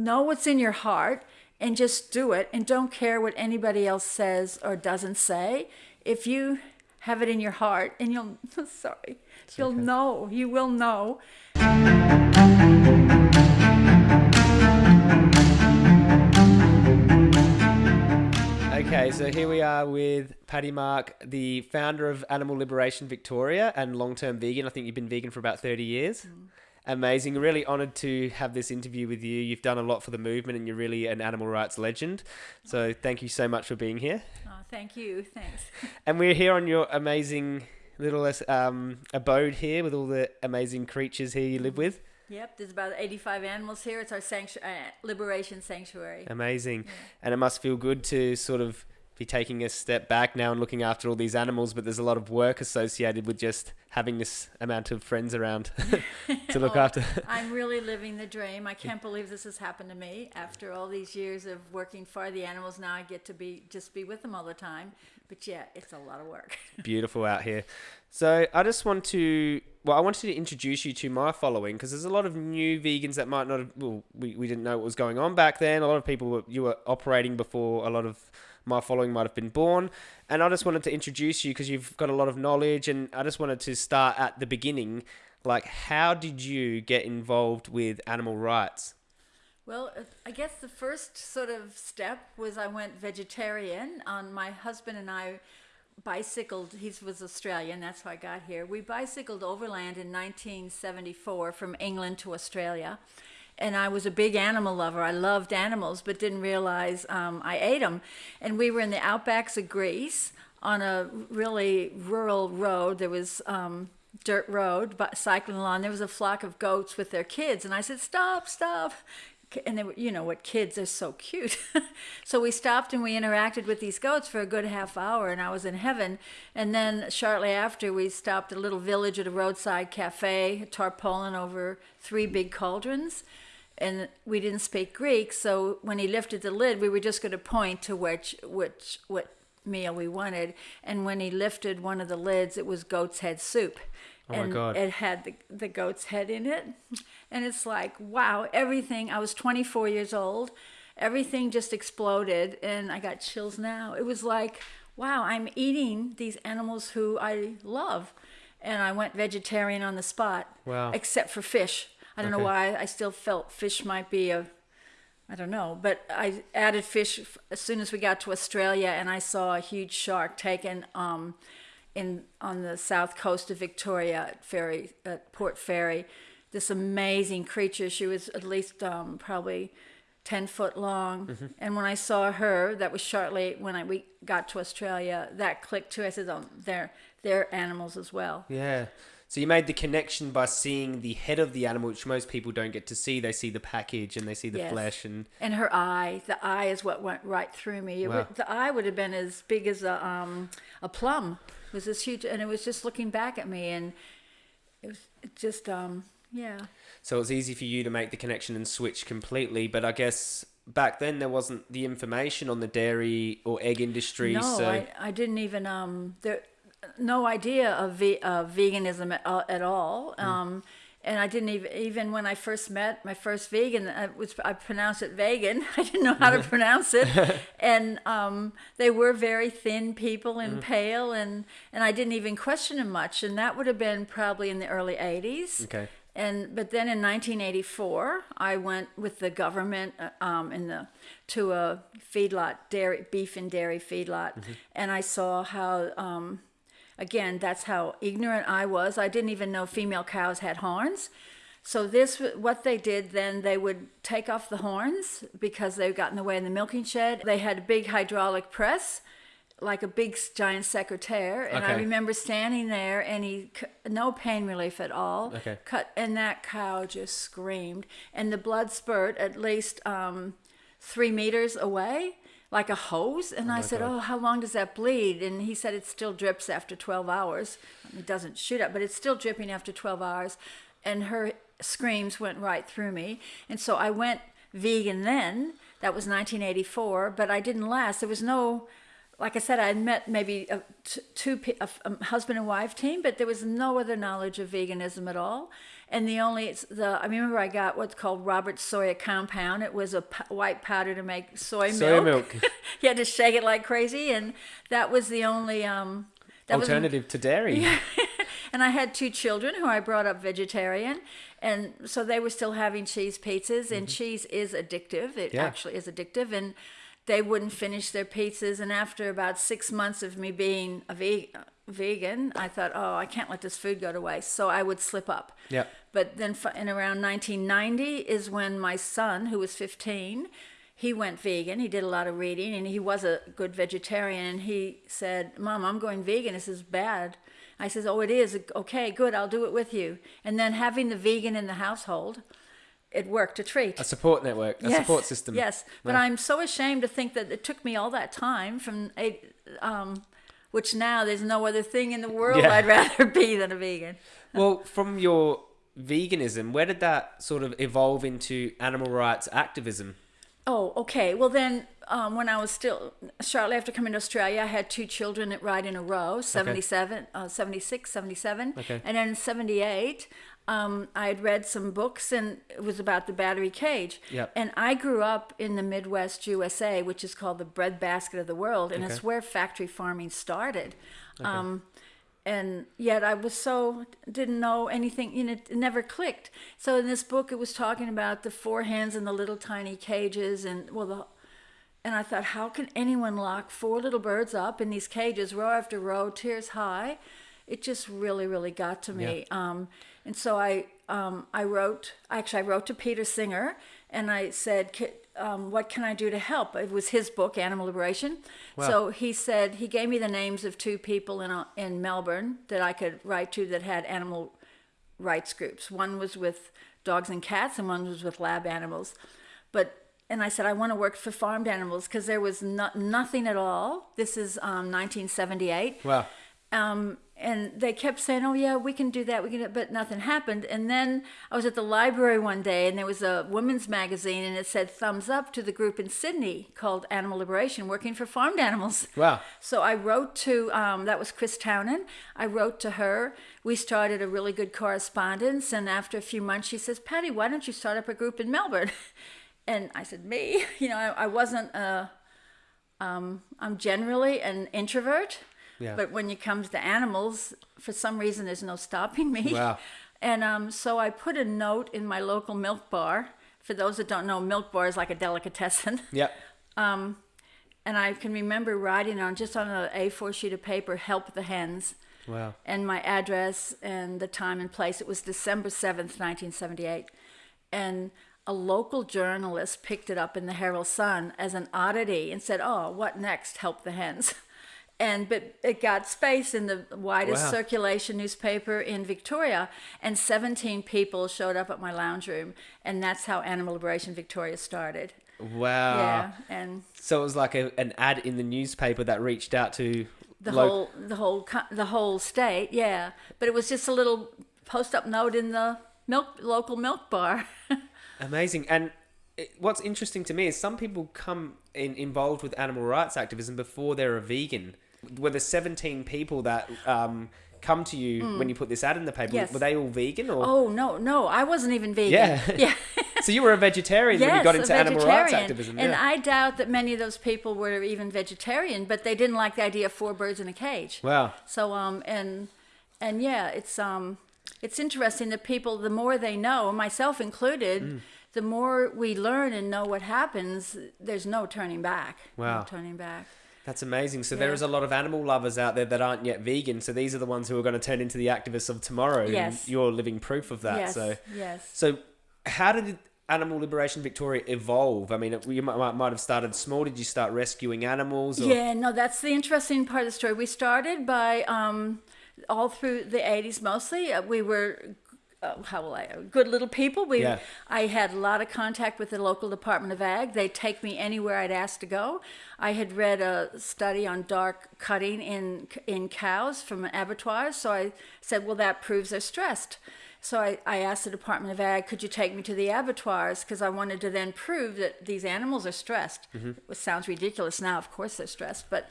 know what's in your heart and just do it and don't care what anybody else says or doesn't say. If you have it in your heart and you'll sorry, you'll okay. know, you will know. Okay, so here we are with Patty Mark, the founder of Animal Liberation Victoria and long term vegan. I think you've been vegan for about 30 years. Mm. Amazing. Really honored to have this interview with you. You've done a lot for the movement and you're really an animal rights legend. So thank you so much for being here. Oh, thank you. Thanks. And we're here on your amazing little um, abode here with all the amazing creatures here you live with. Yep, there's about 85 animals here. It's our sanctu- uh, liberation sanctuary. Amazing. And it must feel good to sort of be taking a step back now and looking after all these animals, but there's a lot of work associated with just having this amount of friends around to look Oh, after. I'm really living the dream. I can't believe this has happened to me after all these years of working for the animals. Now I get to be just be with them all the time. But yeah, it's a lot of work. Beautiful out here. So I just want to, well, I wanted to introduce you to my following because there's a lot of new vegans that might not have, well, we, we didn't know what was going on back then. A lot of people, were, you were operating before a lot of my following might have been born. And I just wanted to introduce you because you've got a lot of knowledge and I just wanted to start at the beginning. Like, how did you get involved with animal rights? Well, uh, I guess the first sort of step was I went vegetarian. On my husband and I bicycled. He was Australian. That's how I got here. We bicycled overland in 1974 from England to Australia, and I was a big animal lover. I loved animals, but didn't realize um, I ate them. And we were in the outbacks of Greece on a really rural road. There was um, dirt road, but cycling along. There was a flock of goats with their kids, and I said, "Stop, stop!" And they were, you know, what kids are so cute. so we stopped and we interacted with these goats for a good half hour, and I was in heaven. And then shortly after, we stopped at a little village at a roadside cafe, tarpaulin over three big cauldrons. And we didn't speak Greek, so when he lifted the lid, we were just going to point to which which what meal we wanted. And when he lifted one of the lids, it was goat's head soup. Oh my and God. it had the, the goat's head in it. And it's like, wow, everything. I was 24 years old. Everything just exploded. And I got chills now. It was like, wow, I'm eating these animals who I love. And I went vegetarian on the spot, Wow. except for fish. I don't know why. I still felt fish might be a I don't know, but I added fish as soon as we got to Australia, and I saw a huge shark taken um, in on the south coast of Victoria at Fairy at Port Fairy. This amazing creature. She was at least um, probably ten foot long, and when I saw her, that was shortly when I we got to Australia. That clicked too. I said, "Oh, they're they're animals as well." Yeah. So you made the connection by seeing the head of the animal, which most people don't get to see. They see the package and they see the Yes. flesh and And her eye, the eye is what went right through me. Wow. would, the eye would have been as big as a um, a plum. It was this huge, and it was just looking back at me, and it was just um yeah. So it was easy for you to make the connection and switch completely. But I guess back then there wasn't the information on the dairy or egg industry. No, so I, I didn't even um there no idea of ve- uh, veganism at, uh, at all. Hmm. Um, and I didn't even even when I first met my first vegan, I was I pronounced it vegan. I didn't know how to pronounce it, and um, they were very thin people and Hmm. pale, and and I didn't even question them much. And that would have been probably in the early '80s. okay, And but then in 1984, I went with the government uh, um, in the to a feedlot, dairy beef and dairy feedlot, and I saw how. Um, again, that's how ignorant I was. I didn't even know female cows had horns. So this, what they did then, they would take off the horns because they got in the way in the milking shed. They had a big hydraulic press, like a big giant secateurs, and I remember standing there, and he no pain relief at all. Okay. Cut, and that cow just screamed, and the blood spurt at least um, three meters away, like a hose. And oh I said, God. "Oh, how long does that bleed?" And he said, "It still drips after 12 hours. It doesn't shoot up, but it's still dripping after 12 hours." And her screams went right through me, and so I went vegan then. That was 1984, but I didn't last. There was no like I said, I had met maybe a, t- two a, a husband and wife team, but there was no other knowledge of veganism at all. And the only it's the I remember I got what's called Robert Soya compound. It was a p- white powder to make soy, Soya milk. milk. you had to shake it like crazy, and that was the only um. That was Alternative to dairy. and I had two children who I brought up vegetarian, and so they were still having cheese pizzas, and cheese is addictive. It. Yeah. actually is addictive, and they wouldn't finish their pizzas. And after about six months of me being a ve- vegan, I thought, oh, I can't let this food go to waste. So I would slip up. Yep. But then in around 1990 is when my son, who was 15, he went vegan. He did a lot of reading and he was a good vegetarian. And he said, Mom, I'm going vegan. This is bad. I says, Oh, it is. Okay, good. I'll do it with you. And then having the vegan in the household, it worked a treat. A support network, a Yes, support system. Yes, but. I'm so ashamed to think that it took me all that time from eight, um, which now there's no other thing in the world Yeah. I'd rather be than a vegan. Well, from your veganism, where did that sort of evolve into animal rights activism? Oh, okay. Well, then, um, when I was still shortly after coming to Australia, I had two children at right in a row 77, uh, 76, 77. Okay. And then in 78, um, I had read some books and it was about the battery cage. Yep. And I grew up in the Midwest USA, which is called the breadbasket of the world, and it's where factory farming started. Um, and yet I was so didn't know anything. You know, it never clicked. So in this book, it was talking about the four hens and the little tiny cages, and well, the and I thought, how can anyone lock four little birds up in these cages, row after row, tiers high? It just really, really got to me. Um, and so I, um, I wrote. Actually, I wrote to Peter Singer, and I said, um, "What can I do to help?" It was his book, Animal Liberation. So he said he gave me the names of two people in in Melbourne that I could write to that had animal rights groups. One was with dogs and cats, and one was with lab animals. But and I said I want to work for farmed animals because there was no, nothing at all. This is um, 1978. Wow. Um, and they kept saying, "Oh yeah, we can do that. We can," do but nothing happened. And then I was at the library one day, and there was a women's magazine, and it said "Thumbs up" to the group in Sydney called Animal Liberation, working for farmed animals. Wow. So I wrote to um, that was Chris Townend. I wrote to her. We started a really good correspondence, and after a few months, she says, "Patty, why don't you start up a group in Melbourne?" And I said, "Me? You know, I, I wasn't. A, um, I'm generally an introvert, Yeah. but when it comes to animals, for some reason, there's no stopping me. Wow. And um, so I put a note in my local milk bar. For those that don't know, milk bar is like a delicatessen. Yep. Um, and I can remember writing on just on an A4 sheet of paper, "Help the hens," Wow. and my address and the time and place. It was December seventh, nineteen seventy-eight, and a local journalist picked it up in the Herald Sun as an oddity and said, "Oh, what next? Help the hens." And but it got space in the widest Wow. circulation newspaper in Victoria, and 17 people showed up at my lounge room, and that's how Animal Liberation Victoria started. Wow. yeah, and So it was like a, an ad in the newspaper that reached out to the whole the whole the whole state yeah but it was just a little post up note in the milk local milk bar Amazing. And what's interesting to me is some people come in involved with animal rights activism before they're a vegan. Were the 17 people that um, come to you when you put this ad in the paper. Yes. were they all vegan or? oh no no i wasn't even vegan Yeah. yeah So you were a vegetarian when you got into animal rights activism. and yeah. i doubt that many of those people were even vegetarian but they didn't like the idea of four birds in a cage wow. So um and and yeah, it's um it's interesting that people the more they know, myself included, Mm. the more we learn and know what happens, there's no turning back. Wow. No turning back. That's amazing. So there Yeah. is a lot of animal lovers out there that aren't yet vegan. So these are the ones who are going to turn into the activists of tomorrow. and Yes. you're living proof of that. yes. So yes. So, how did Animal Liberation Victoria evolve? I mean, it- you might, might, might have started small. Did you start rescuing animals? Or? Yeah, no, that's the interesting part of the story. We started by um, all through the '80s, mostly. Uh, we were. Uh, how will I? Good little people. We, Yeah. I had a lot of contact with the local Department of Ag. They'd take me anywhere I'd asked to go. I had read a study on dark cutting in in cows from abattoirs, so I said, "Well, that proves they're stressed." So I, I asked the Department of Ag, could you take me to the abattoirs? Because I wanted to then prove that these animals are stressed. It sounds ridiculous now, of course they're stressed, but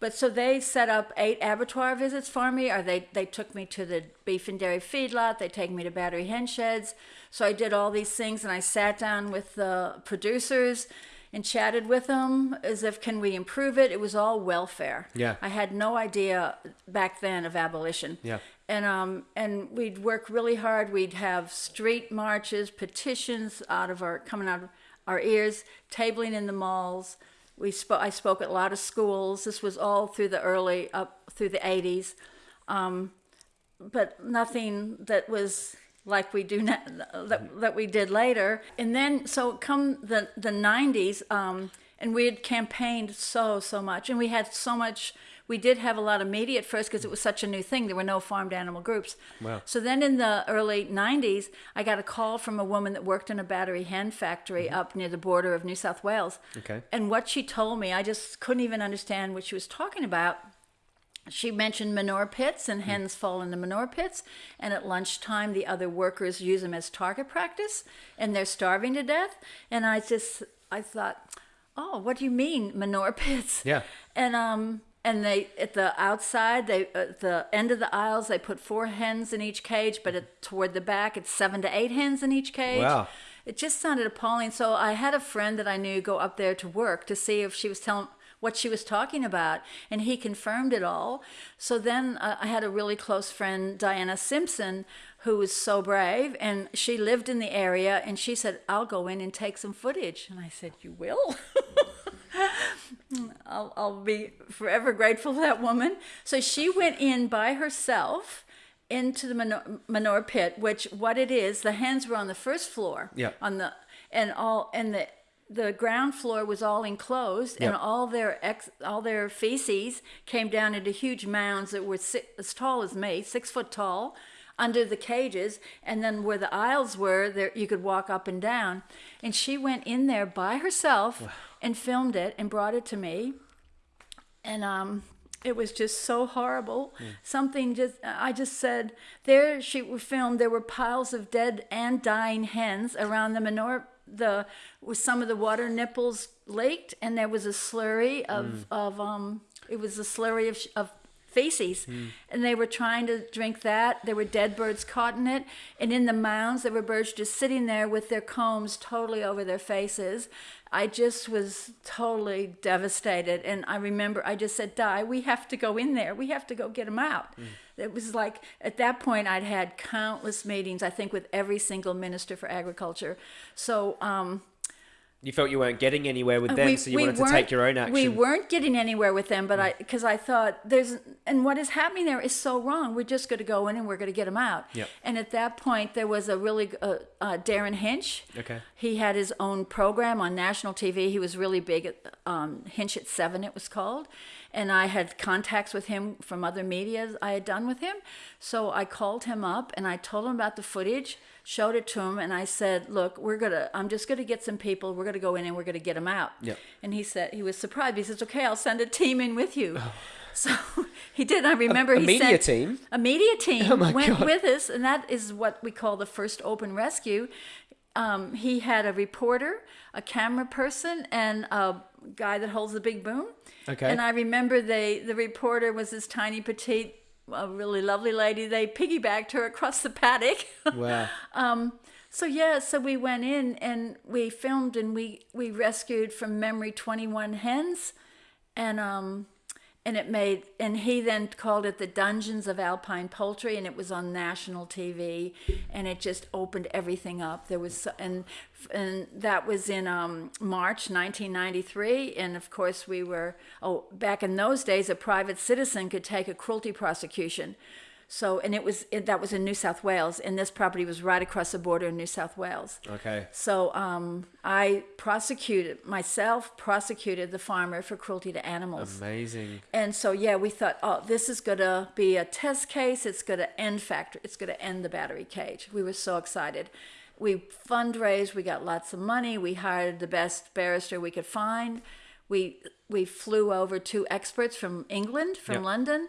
But so they set up eight abattoir visits for me, or they, they took me to the beef and dairy feedlot, they take me to battery hen sheds. So I did all these things and I sat down with the producers and chatted with them as if, can we improve it? It was all welfare. Yeah. I had no idea back then of abolition. Yeah. And um and we'd work really hard. We'd have street marches, petitions out of our coming out of our ears, tabling in the malls. We spoke. I spoke at a lot of schools. This was all through the early up through the 80s, um, but nothing that was like we do now, that, that we did later. And then so come the the 90s, um, and we had campaigned so so much, and we had so much. We did have a lot of media at first because it was such a new thing. There were no farmed animal groups. Wow. So then in the early 90s, I got a call from a woman that worked in a battery hen factory up near the border of New South Wales. Okay. And what she told me, I just couldn't even understand what she was talking about. She mentioned manure pits and hens fall into manure pits, and at lunchtime the other workers use them as target practice, and they're starving to death. And I just, I thought, oh, what do you mean manure pits? Yeah. And um, and they at the outside, they at the end of the aisles, they put four hens in each cage, but at, toward the back, it's seven to eight hens in each cage. Wow. It just sounded appalling. So I had a friend that I knew go up there to work to see if she was telling what she was talking about, and he confirmed it all. So then uh, I had a really close friend, Diana Simpson, who was so brave, and she lived in the area, and she said, "I'll go in and take some footage." And I said, "You will." I'll, I'll be forever grateful for that woman. So she went in by herself into the manure, manure pit, which what it is, the hens were on the first floor. Yeah. On the and all and the the ground floor was all enclosed, and all their ex, all their feces came down into huge mounds that were si as tall as me, six foot tall, under the cages. And then where the aisles were, there you could walk up and down. And she went in there by herself and filmed it and brought it to me and um it was just so horrible something just i just said there she filmed there were piles of dead and dying hens around the manure the with some of the water nipples leaked and there was a slurry of of um it was a slurry of of feces. And they were trying to drink that. There were dead birds caught in it. And in the mounds there were birds just sitting there with their combs totally over their faces. I just was totally devastated. And i remember i just said di we have to go in there. We have to go get them out. It was like at that point i'd had countless meetings i think with every single minister for agriculture. So um, You felt you weren't getting anywhere with them, we- so you wanted to take your own action. We weren't getting anywhere with them, but I because I thought there's and what is happening there is so wrong. We're just going to go in and we're going to get them out. Yep. And at that point, there was a really uh, uh, Derryn Hinch. Okay. He had his own program on national TV. He was really big at um, Hinch at Seven. It was called. And I had contacts with him from other media I had done with him. So I called him up and I told him about the footage, showed it to him, and I said, "Look, we're gonna. I'm just gonna get some people. We're gonna go in and we're gonna get them out." Yep. And he said he was surprised. He says, "Okay, I'll send a team in with you." So he did. I remember a he media sent team? A media team Oh went God. with us, and that is what we call the first open rescue. Um, he had a reporter, a camera person, and a guy that holds the big boom. Okay. And I remember they the reporter was this tiny petite, a really lovely lady. They piggybacked her across the paddock. Wow. Um, so yeah, so we went in and we filmed and we we rescued from memory 21 hens, and um, and it made and he then called it the Dungeons of Alpine Poultry, and it was on national TV, and it just opened everything up. There was and and that was in um, March 1993, and of course we were oh back in those days a private citizen could take a cruelty prosecution. So, and it was it, that was in New South Wales, and this property was right across the border in New South Wales. Okay. So, um, I prosecuted myself, prosecuted the farmer for cruelty to animals. Amazing. And so, yeah, we thought, oh, this is going to be a test case. It's going to end factory. It's going to end the battery cage. We were so excited. We fundraised. We got lots of money. We hired the best barrister we could find. We we flew over two experts from England, from Yep. London,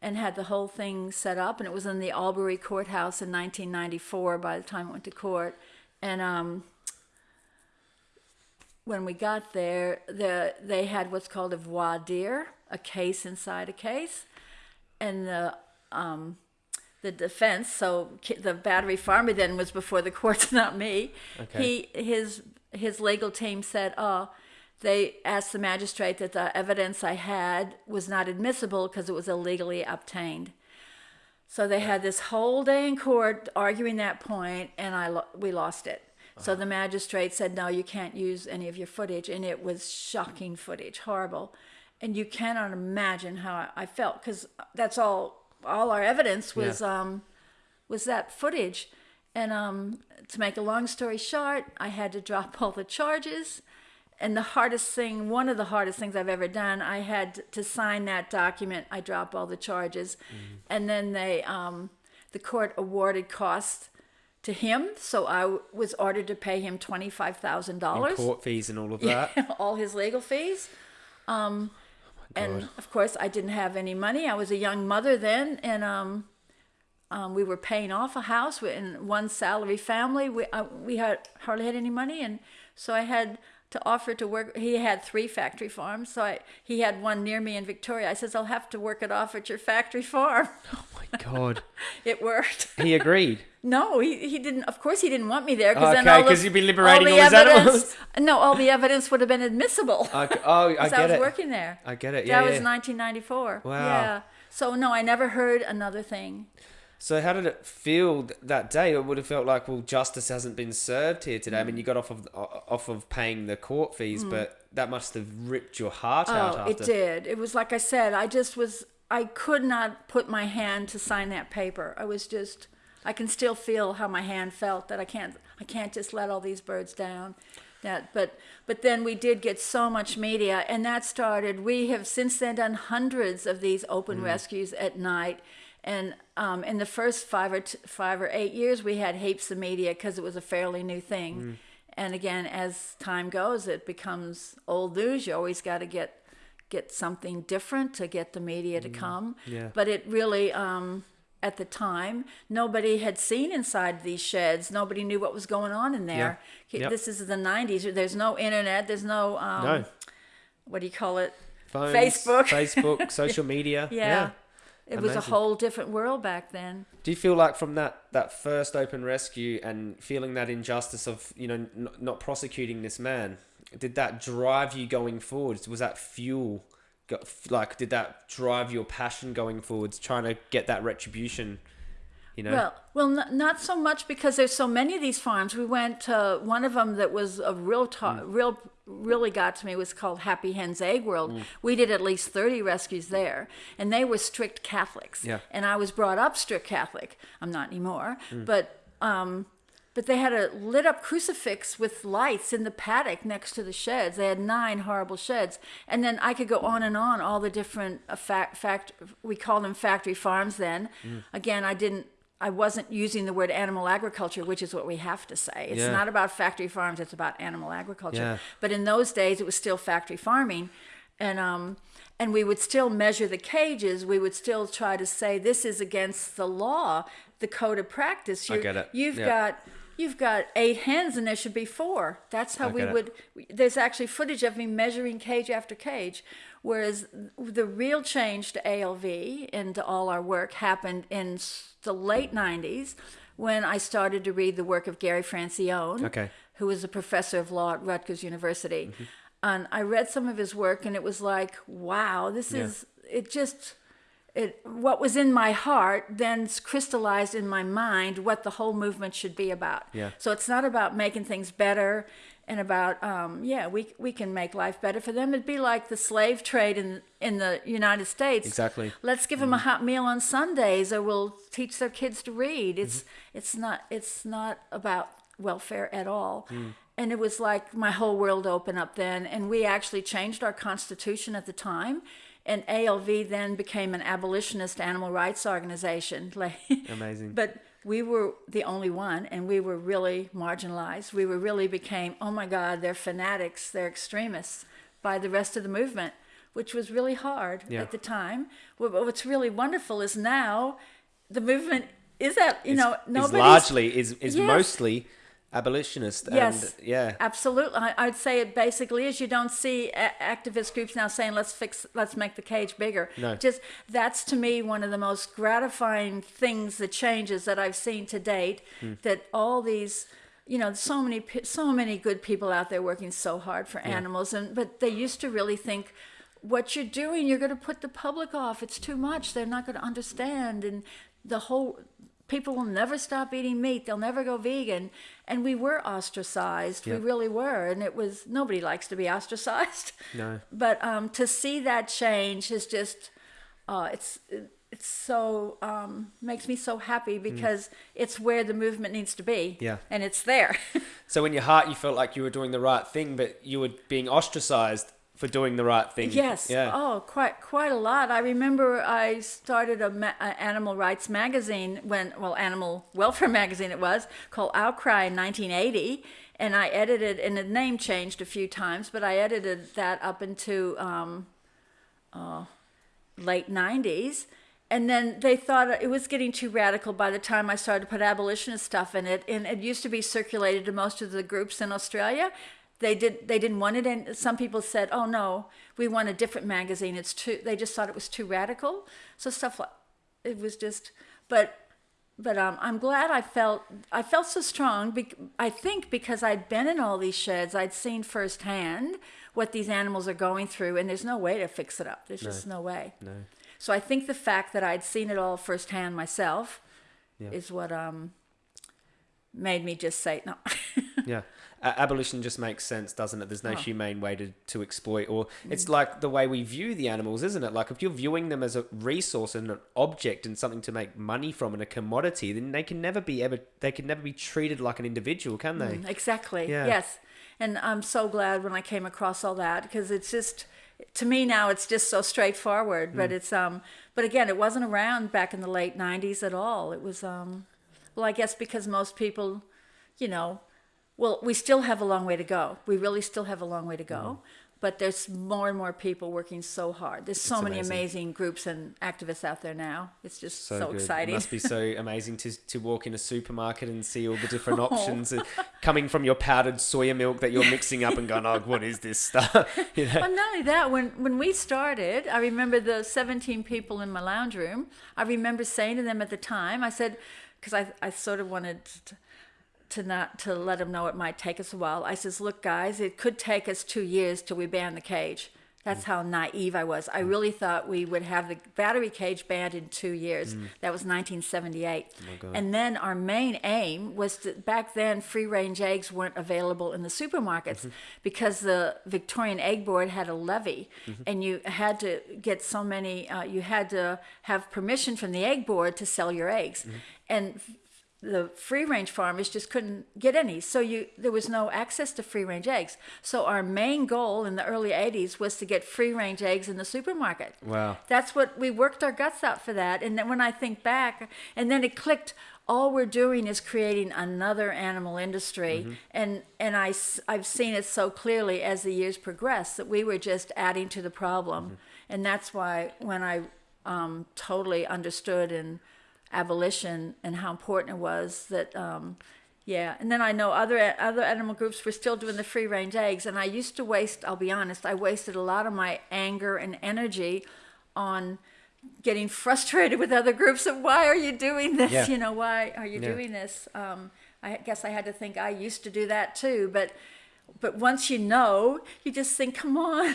and had the whole thing set up. And it was in the Albury courthouse in 1994. By the time it went to court, and um, when we got there, the they had what's called a voir dire, a case inside a case, and the um, the defense. So the battery farmer then was before the courts, not me. Okay. He his his legal team said, "Oh." They asked the magistrate that the evidence I had was not admissible because it was illegally obtained. So they had this whole day in court arguing that point, and I lo- we lost it. So the magistrate said, "No, you can't use any of your footage," and it was shocking footage, horrible, and you cannot imagine how I, I felt because that's all. All our evidence was Yeah. um, was that footage, and um, to make a long story short, I had to drop all the charges. And the hardest thing, one of the hardest things I've ever done, I had to sign that document. I drop all the charges, and then they, um, the court awarded costs to him. So I w- was ordered to pay him twenty five thousand And dollars, court fees and all of that. all his legal fees. Um, and of course, I didn't have any money. I was a young mother then, and um, um, we were paying off a house in one salary family. We uh, we had hardly had any money, and so I had to offer to work. He had three factory farms, so I he had one near me in Victoria. I says I'll have to work it off at your factory farm. Oh my God. it worked. He agreed. No, he, he didn't. Of course, he didn't want me there Okay, then all the- 'cause you'd be liberating the all his evidence- animals. No, all the evidence would have been admissible. Okay. Oh, I Because I, was it. working there. I get it. Yeah, that was 1994. Wow. Yeah. So no, I never heard another thing. So how did it feel th- that day? It would have felt like, well, justice hasn't been served here today. I mean, you got off of off of paying the court fees, but that must have ripped your heart out Mm. Oh, after. it did. It was like I said. I just was. I could not put my hand to sign that paper. I was just. I can still feel how my hand felt. That I can't. I can't just let all these birds down. That, but but then we did get so much media, and that started. We have since then done hundreds of these open rescues at night, and um, in the first five or t- five or eight years, we had heaps of media because it was a fairly new thing. And again, as time goes, it becomes old news. You always got to get get something different to get the media to come. yeah. But it really, um, at the time, nobody had seen inside these sheds. Nobody knew what was going on in there. Yeah. Yep. This is the '90s. There's no internet. There's no um, no what do you call it? phones, Facebook. Facebook, social media. Yeah. It was a whole different world back then. Do you feel like from that that first open rescue and feeling that injustice of you know n- not prosecuting this man, did that drive you going forwards? Was that fuel? Like, did that drive your passion going forwards, trying to get that retribution? You know. Well, well, n- not so much because there's so many of these farms. We went to one of them that was a real, ta- hmm. real, really got to me was called Happy Hen's Egg World. We did at least thirty rescues there, and they were strict Catholics. Yeah. And I was brought up strict Catholic. I'm not anymore, but um, but they had a lit up crucifix with lights in the paddock next to the sheds. They had nine horrible sheds, and then I could go on and on. All the different uh, fact, fact we called them factory farms. Then again, I didn't. I wasn't using the word animal agriculture, which is what we have to say. It's Yeah. not about factory farms; it's about animal agriculture. Yeah. But in those days, it was still factory farming, and um, and we would still measure the cages. We would still try to say this is against the law, the code of practice. I You're- get it. You've Yeah. got you've got eight hens, and there should be four. That's how I we it. would. There's actually footage of me measuring cage after cage. Whereas the real change to ALV and to all our work happened in the late 90s when I started to read the work of Gary Francione Okay. who was a professor of law at Rutgers University. Mm-hmm. And I read some of his work and it was like, wow, this Yeah. is it just it what was in my heart then crystallized in my mind what the whole movement should be about. Yeah. So it's not about making things better and about um, yeah, we we can make life better for them. It'd be like the slave trade in in the United States. Exactly. Let's give them a mm-hmm. hot meal on Sundays, or we'll teach their kids to read. It's mm-hmm. it's not it's not about welfare at all. Mm. And it was like my whole world opened up then, and we actually changed our constitution at the time. And ALV then became an abolitionist animal rights organization. Amazing. But we were the only one, and we were really marginalized. We were really became, oh my God, they're fanatics, they're extremists by the rest of the movement, which was really hard Yeah. at the time. But what's really wonderful is now the movement is that you know is largely is is Yes. mostly abolitionist. Yes. And, yeah. Absolutely, I, I'd say it basically is. You don't see a- activist groups now saying let's fix, let's make the cage bigger. No. Just that's to me one of the most gratifying things, the changes that I've seen to date. Hmm. That all these, you know, so many so many good people out there working so hard for animals, and but they used to really think. What you're doing, you're going to put the public off. It's too much. They're not going to understand, and the whole people will never stop eating meat. They'll never go vegan. And we were ostracized. Yep. We really were. And it was, nobody likes to be ostracized. No. But um, to see that change is just, uh, it's, it's so, um, makes me so happy because it's where the movement needs to be. Mm. Yeah. And it's there. So in your heart, you felt like you were doing the right thing, but you were being ostracized for doing the right thing. Yes. Yeah. Oh, quite quite a lot. I remember I started a, ma- a animal rights magazine when, well, animal welfare magazine it was called Outcry in 1980, and I edited, and the name changed a few times, but I edited that up into um, uh, late 90s. And then they thought it was getting too radical by the time I started to put abolitionist stuff in it. And it used to be circulated to most of the groups in Australia. They did. They didn't want it, and some people said, "Oh no, we want a different magazine. It's too." They just thought it was too radical. So stuff like it was just. But but um, I'm glad I felt I felt so strong. Bec- I think because I'd been in all these sheds, I'd seen firsthand what these animals are going through, and there's no way to fix it up. There's just no way. No. So I think the fact that I'd seen it all firsthand myself Yeah. is what um made me just say no. Yeah. A- abolition just makes sense, doesn't it? There's no Oh. humane way to, to exploit, or Mm. it's like the way we view the animals, isn't it? Like if you're viewing them as a resource and an object and something to make money from and a commodity, then they can never be ever they can never be treated like an individual, can they? exactly. Yeah. Yes. And I'm so glad when I came across all that because it's just to me now it's just so straightforward, Mm. but it's um but again, it wasn't around back in the late 90s at all. It was um well, I guess because most people, you know, well, we still have a long way to go. We really still have a long way to go. But there's more and more people working so hard. There's so Mm. It's many amazing. amazing groups and activists out there now. It's just so, good. exciting. It must be so amazing to, to walk in a supermarket and see all the different Oh. options uh, coming from your powdered soya milk that you're mixing up and going, oh, what is this stuff? you know? Well, not only that, when, when we started, I remember the 17 people in my lounge room. I remember saying to them at the time, I said, because I, I sort of wanted to, to not to let them know it might take us a while. I says, look, guys, it could take us two years till we ban the cage. That's how naive I was. I mm. really thought we would have the battery cage banned in two years. Mm. That was 1978. God. and then our main aim was to, back then, free range eggs weren't available in the supermarkets mm-hmm. because the Victorian Egg Board had a levy mm-hmm. and you had to get so many, uh, you had to have permission from the Egg Board to sell your eggs. Mm-hmm. And the free range farmers just couldn't get any. So you there was no access to free range eggs. So our main goal in the early 80s was to get free range eggs in the supermarket. Wow. that's what we worked our guts out for that. And then when i think back and then it clicked all we're doing is creating another animal industry. And and I, I've seen it so clearly as the years progress that we were just adding to the problem. And that's why when i um, totally understood and abolition and how important it was that um, yeah and then i know other other animal groups were still doing the free range eggs and i used to waste i'll be honest i wasted a lot of my anger and energy on getting frustrated with other groups of why are you doing this Yeah. you know why are you Yeah. doing this um, i guess i had to think i used to do that too but but once you know you just think come on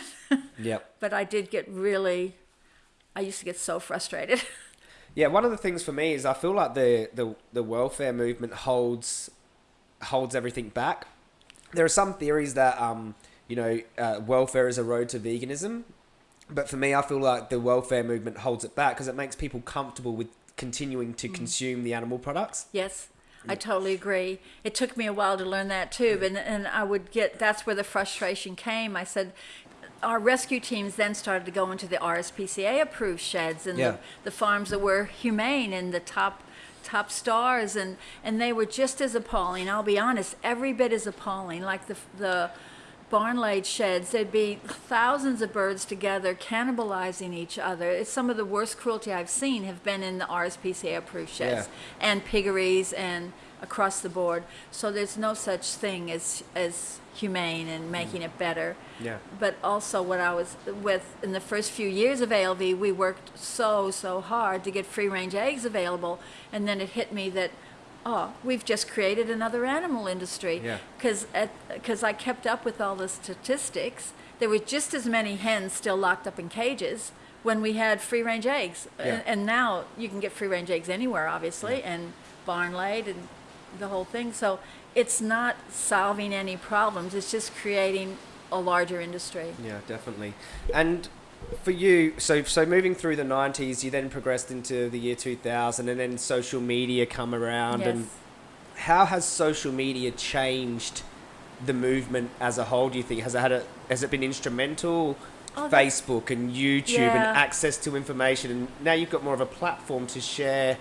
Yep. but i did get really i used to get so frustrated Yeah, one of the things for me is I feel like the, the, the welfare movement holds holds everything back. There are some theories that um, you know uh, welfare is a road to veganism, but for me, I feel like the welfare movement holds it back because it makes people comfortable with continuing to consume the animal products. Yes, I totally agree. It took me a while to learn that too, and and I would get that's where the frustration came. I said. Our rescue teams then started to go into the RSPCA approved sheds and Yeah. the, the farms that were humane and the top top stars and and they were just as appalling. I'll be honest, every bit as appalling. Like the the barn laid sheds, there'd be thousands of birds together cannibalizing each other. It's some of the worst cruelty I've seen have been in the RSPCA approved sheds and piggeries and across the board. So there's no such thing as as humane and making mm. it better. Yeah. But also, what I was with in the first few years of ALV, we worked so so hard to get free range eggs available, and then it hit me that. Oh, we've just created another animal industry. Yeah. Because because I kept up with all the statistics, there were just as many hens still locked up in cages when we had free range eggs, Yeah. and, and now you can get free range eggs anywhere, obviously, and barn laid and the whole thing. So it's not solving any problems. It's just creating a larger industry. Yeah, definitely. And for you, so so moving through the '90s, you then progressed into the year 2000, and then social media come around. Yes. And how has social media changed the movement as a whole? Do you think has it had a has it been instrumental? Oh, Facebook and YouTube Yeah. and access to information, and now you've got more of a platform to share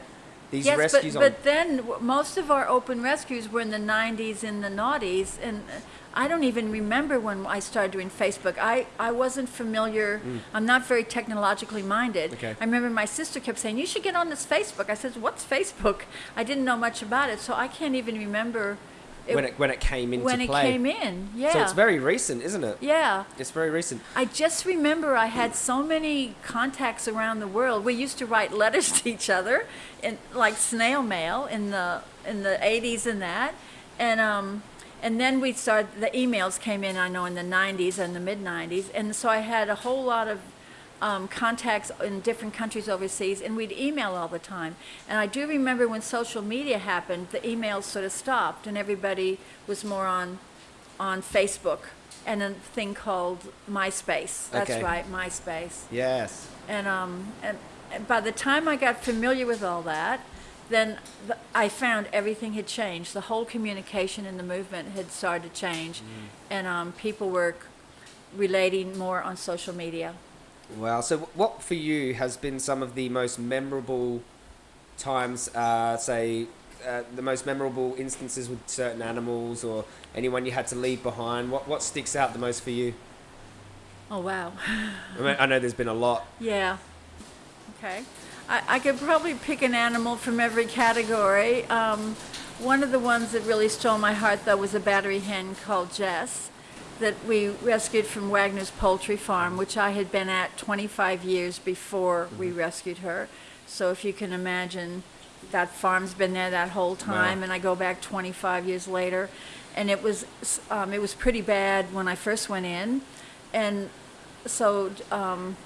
these yes, rescues but, but then most of our open rescues were in the 90s and the noughties, and uh, I don't even remember when I started doing Facebook. I, I wasn't familiar. I'm not very technologically minded. Mm. Okay. I remember my sister kept saying, "You should get on this Facebook." I said, "What's Facebook?" I didn't know much about it, so I can't even remember it, when it when it came into when it play. came in. Yeah. So it's very recent, isn't it? yeah. It's very recent. I just remember I had so many contacts around the world. We used to write letters to each other, in like snail mail in the in the 80s and that, and um, and then we started. The emails came in. I know in the 90s and the mid 90s, and so I had a whole lot of um, contacts in different countries overseas, and we'd email all the time. And I do remember when social media happened, the emails sort of stopped, and everybody was more on on Facebook and a thing called MySpace. That's Okay. right, MySpace. Yes. And um, and, and by the time I got familiar with all that, then the, I found everything had changed. The whole communication in the movement had started to change, and um, people were relating more on social media. Wow. So, what for you has been some of the most memorable times? Uh, say, uh, the most memorable instances with certain animals, or anyone you had to leave behind. What what sticks out the most for you? Oh wow. I, mean, I know there's been a lot. Yeah. Okay. I, I could probably pick an animal from every category. Um, one of the ones that really stole my heart, though, was a battery hen called Jess that we rescued from Wagner's Poultry Farm, which I had been at 25 years before we rescued her. So if you can imagine, that farm's been there that whole time, Wow. and I go back 25 years later, and it was um, it was pretty bad when I first went in, and so um,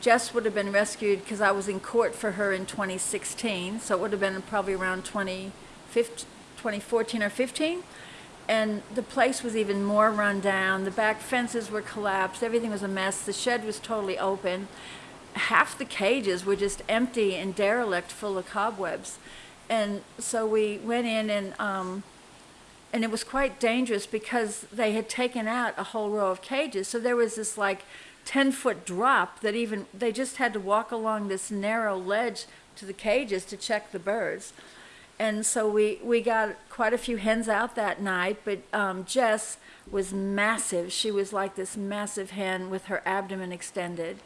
Jess would have been rescued because I was in court for her in 2016, so it would have been probably around 2014 or 15. And the place was even more run down. The back fences were collapsed. Everything was a mess. The shed was totally open. Half the cages were just empty and derelict, full of cobwebs. And so we went in and um, and it was quite dangerous because they had taken out a whole row of cages. So there was this like 10 foot drop that even they just had to walk along this narrow ledge to the cages to check the birds. And so we, we got quite a few hens out that night, but um, Jess was massive. She was like this massive hen with her abdomen extended.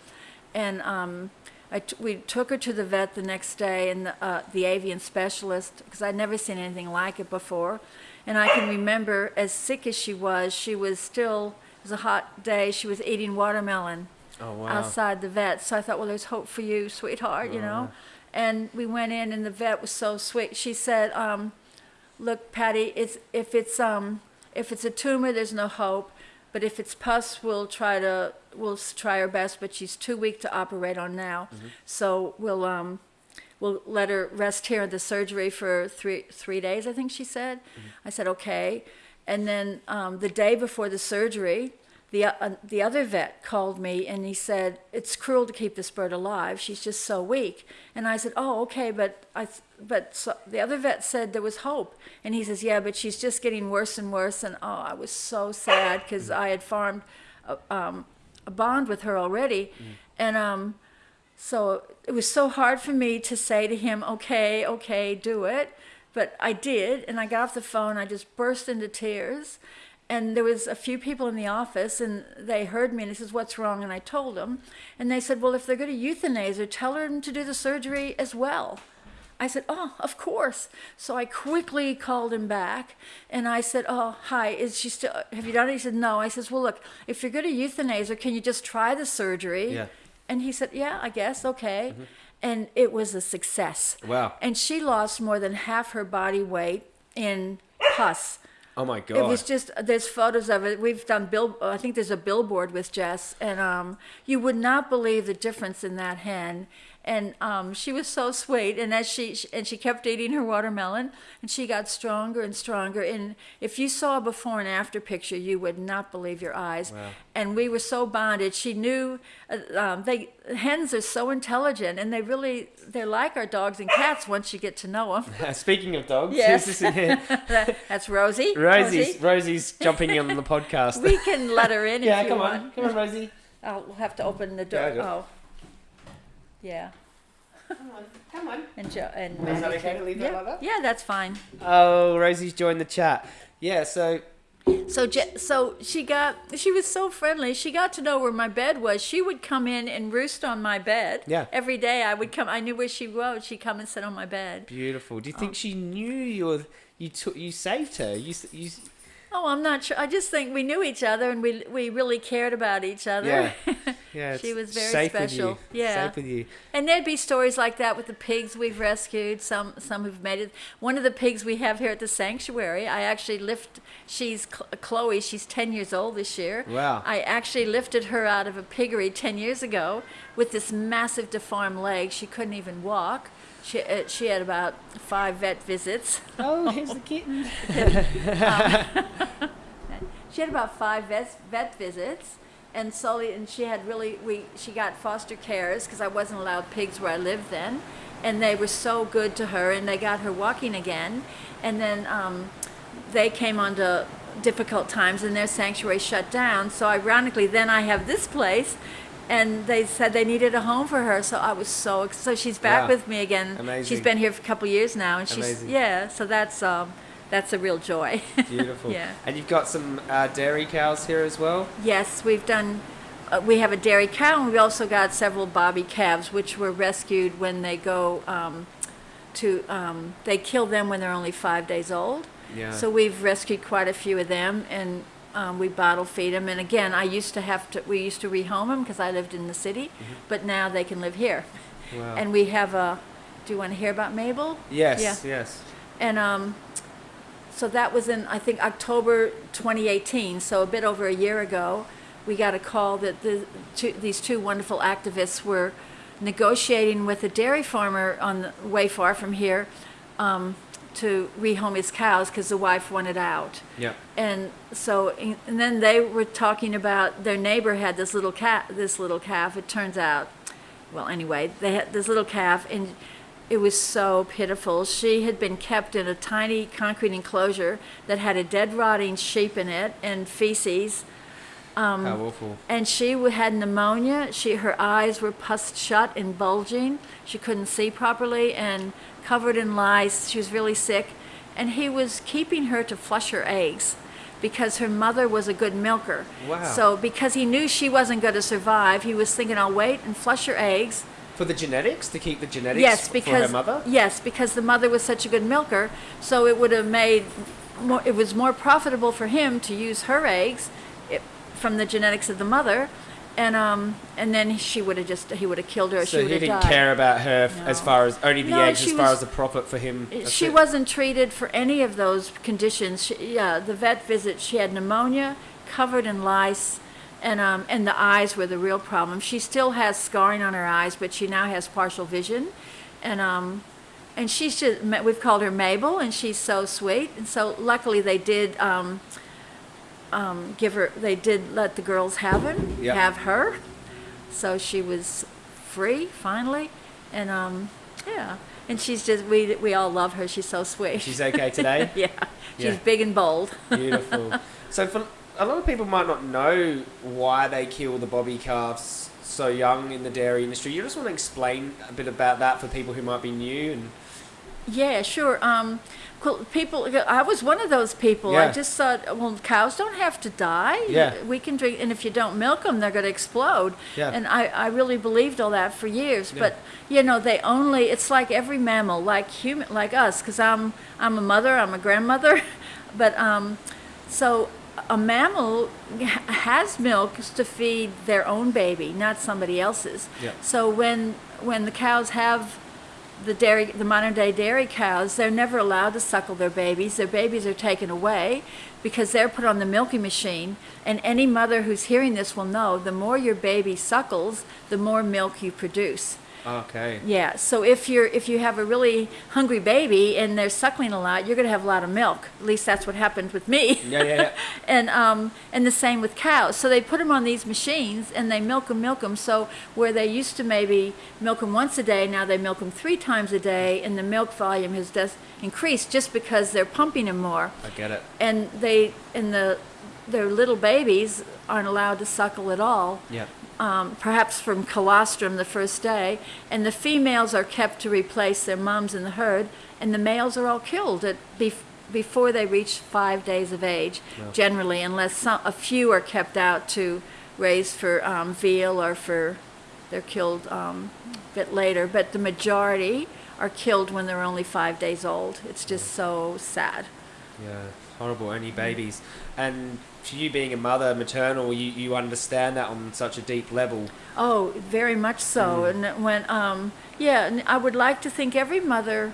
And um, I t- we took her to the vet the next day, and the, uh, the avian specialist, because I'd never seen anything like it before. And I can remember, as sick as she was, she was still, it was a hot day, she was eating watermelon Oh wow. outside the vet. So I thought, well, there's hope for you, sweetheart, you know. And we went in, and the vet was so sweet. She said, um, "Look, Patty, it's if it's um if it's a tumor, there's no hope. But if it's pus, we'll try to we'll try our best. But she's too weak to operate on now, so we'll um." We'll let her rest here in the surgery for three three days. I think she said. I said okay, and then um, the day before the surgery, the uh, the other vet called me and he said it's cruel to keep this bird alive. She's just so weak. And I said, oh okay, but I th- but so, the other vet said there was hope. And he says, yeah, but she's just getting worse and worse. And oh, I was so sad because I had farmed a, um, a bond with her already, and um, so it was so hard for me to say to him, okay, okay, do it. But I did, and I got off the phone. I just burst into tears. And there was a few people in the office, and they heard me, and he says, what's wrong? And I told them. And they said, well, if they're going to euthanize her, tell her to do the surgery as well. I said, "Oh, of course." So I quickly called him back, and I said, "Oh, hi. Is she still? Have you done it?" He said, "No." I says, "Well, look, if you're going to euthanize her, can you just try the surgery?" Yeah. And he said, "Yeah, I guess. Okay." Mm-hmm. And it was a success. Wow. And she lost more than half her body weight in pus. Oh my god. It was just there's photos of it. We've done bill. I think there's a billboard with Jess, and um, you would not believe the difference in that hen. And um, she was so sweet, and as she and she kept eating her watermelon, and she got stronger and stronger. And if you saw a before and after picture, you would not believe your eyes. Wow. And we were so bonded. She knew uh, um, they hens are so intelligent, and they really they're like our dogs and cats once you get to know them. Speaking of dogs, Yes. who's this in here? That's Rosie. Rosie's Rosie's jumping on the podcast. We can let her in yeah, come on, come on, Rosie. Oh, we'll have to open the door. Yeah, oh, yeah. Come on, come on. And jo- and Is that Maddie okay to leave that yeah. like that? Yeah, that's fine. Oh, Rosie's joined the chat. Yeah, so So Je- so she got she was so friendly. She got to know where my bed was. She would come in and roost on my bed. Yeah. Every day I would come. I knew where she was. She'd come and sit on my bed. beautiful. Do you Oh. think she knew you were, you took you saved her? You s- you. s- Oh, I'm not sure. I just think we knew each other and we we really cared about each other. Yeah. Yeah, She was very safe special. With you. Yeah. safe with you. And there'd be stories like that with the pigs we've rescued. Some some who've made it. One of the pigs we have here at the sanctuary, I actually lift. She's Chloe. She's ten years old this year. Wow. I actually lifted her out of a piggery ten years ago with this massive deformed leg. She couldn't even walk. She uh, she had about five vet visits. Oh, here's the kitten. She had about five vet, vet visits, and slowly, and she had really, we, she got foster cares because I wasn't allowed pigs where I lived then, and they were so good to her, and they got her walking again, and then um, they came onto difficult times, and their sanctuary shut down. So ironically, then I have this place. And they said they needed a home for her, so I was so so she's back Wow. with me again. Amazing. She's been here for a couple years now, and she's Amazing. yeah. So that's um, that's a real joy. Beautiful. Yeah. And you've got some uh, dairy cows here as well. Yes, we've done. Uh, we have a dairy cow, and we also got several bobby calves, which were rescued when they go um, to. Um, they kill them when they're only five days old. Yeah. So we've rescued quite a few of them, and um, we bottle feed them. And again, I used to have to. We used to rehome them because I lived in the city, but now they can live here. Wow. And we have a. Do you want to hear about Mabel? yes, Yeah. yes. And um, so that was in, I think, October 2018, so a bit over a year ago. We got a call that the, two, these two wonderful activists were negotiating with a dairy farmer on the way far from here um, to rehome his cows because the wife wanted out. Yeah. And so, and then they were talking about their neighbor had this little cat, this little calf. It turns out, well, anyway, they had this little calf, and it was so pitiful. She had been kept in a tiny concrete enclosure that had a dead, rotting sheep in it and feces. Um, How awful. And she had pneumonia. She, her eyes were pussed shut and bulging. She couldn't see properly and covered in lice. She was really sick. And he was keeping her to flush her eggs because her mother was a good milker. Wow. So because he knew she wasn't going to survive, he was thinking, I'll wait and flush her eggs. For the genetics, to keep the genetics yes, because for her mother? yes, because the mother was such a good milker, so it would have made more, it was more profitable for him to use her eggs it, from the genetics of the mother, and um and then she would have just he would have killed her. So she he would have didn't died. care about her f- as far as only the No, eggs, as far was- as the profit for him. She it. wasn't treated for any of those conditions. She, yeah, the vet visit, she had pneumonia, covered in lice, and um, and the eyes were the real problem. She still has scarring on her eyes, but she now has partial vision, and um, and she's just we've called her Mabel, and she's so sweet. And so luckily they did um, um, give her, they did let the girls have him, Yeah. have her, so she was free finally, and um, yeah. And she's just we we all love her. She's so sweet. She's okay today? yeah, she's big and bold. Beautiful. so for a lot of people might not know why they kill the bobby calves so young in the dairy industry. You just want to explain a bit about that for people who might be new and Yeah, sure. Um, Well, people, I was one of those people. I just thought, well, cows don't have to die. Yeah. We can drink, and if you don't milk them, they're going to explode. Yeah. And I, I really believed all that for years. Yeah. But, you know, they only, it's like every mammal, like human, like us, because I'm, I'm a mother, I'm a grandmother. But, um, so a mammal has milk to feed their own baby, not somebody else's. Yeah. So when, when the cows have the dairy, the modern day dairy cows, they're never allowed to suckle their babies. Their babies are taken away because they're put on the milking machine. And any mother who's hearing this will know the more your baby suckles, the more milk you produce. Okay. Yeah. So if you're if you have a really hungry baby and they're suckling a lot, you're going to have a lot of milk. At least that's what happened with me. Yeah, yeah, yeah. and um, and the same with cows. So they put them on these machines and they milk them, milk them. So where they used to maybe milk them once a day, now they milk them three times a day, and the milk volume has just increased just because they're pumping them more. I get it. And they and the their little babies aren't allowed to suckle at all Yeah. Um, perhaps from colostrum the first day, and the females are kept to replace their moms in the herd, and the males are all killed at bef- before they reach five days of age, generally, unless some, a few are kept out to raise for um, veal or for they're killed um, a bit later. But the majority are killed when they're only five days old. It's just so sad. Yeah, horrible. Only babies. And for you being a mother, maternal, you, you understand that on such a deep level. Oh, very much so. And when, um, yeah, and I would like to think every mother,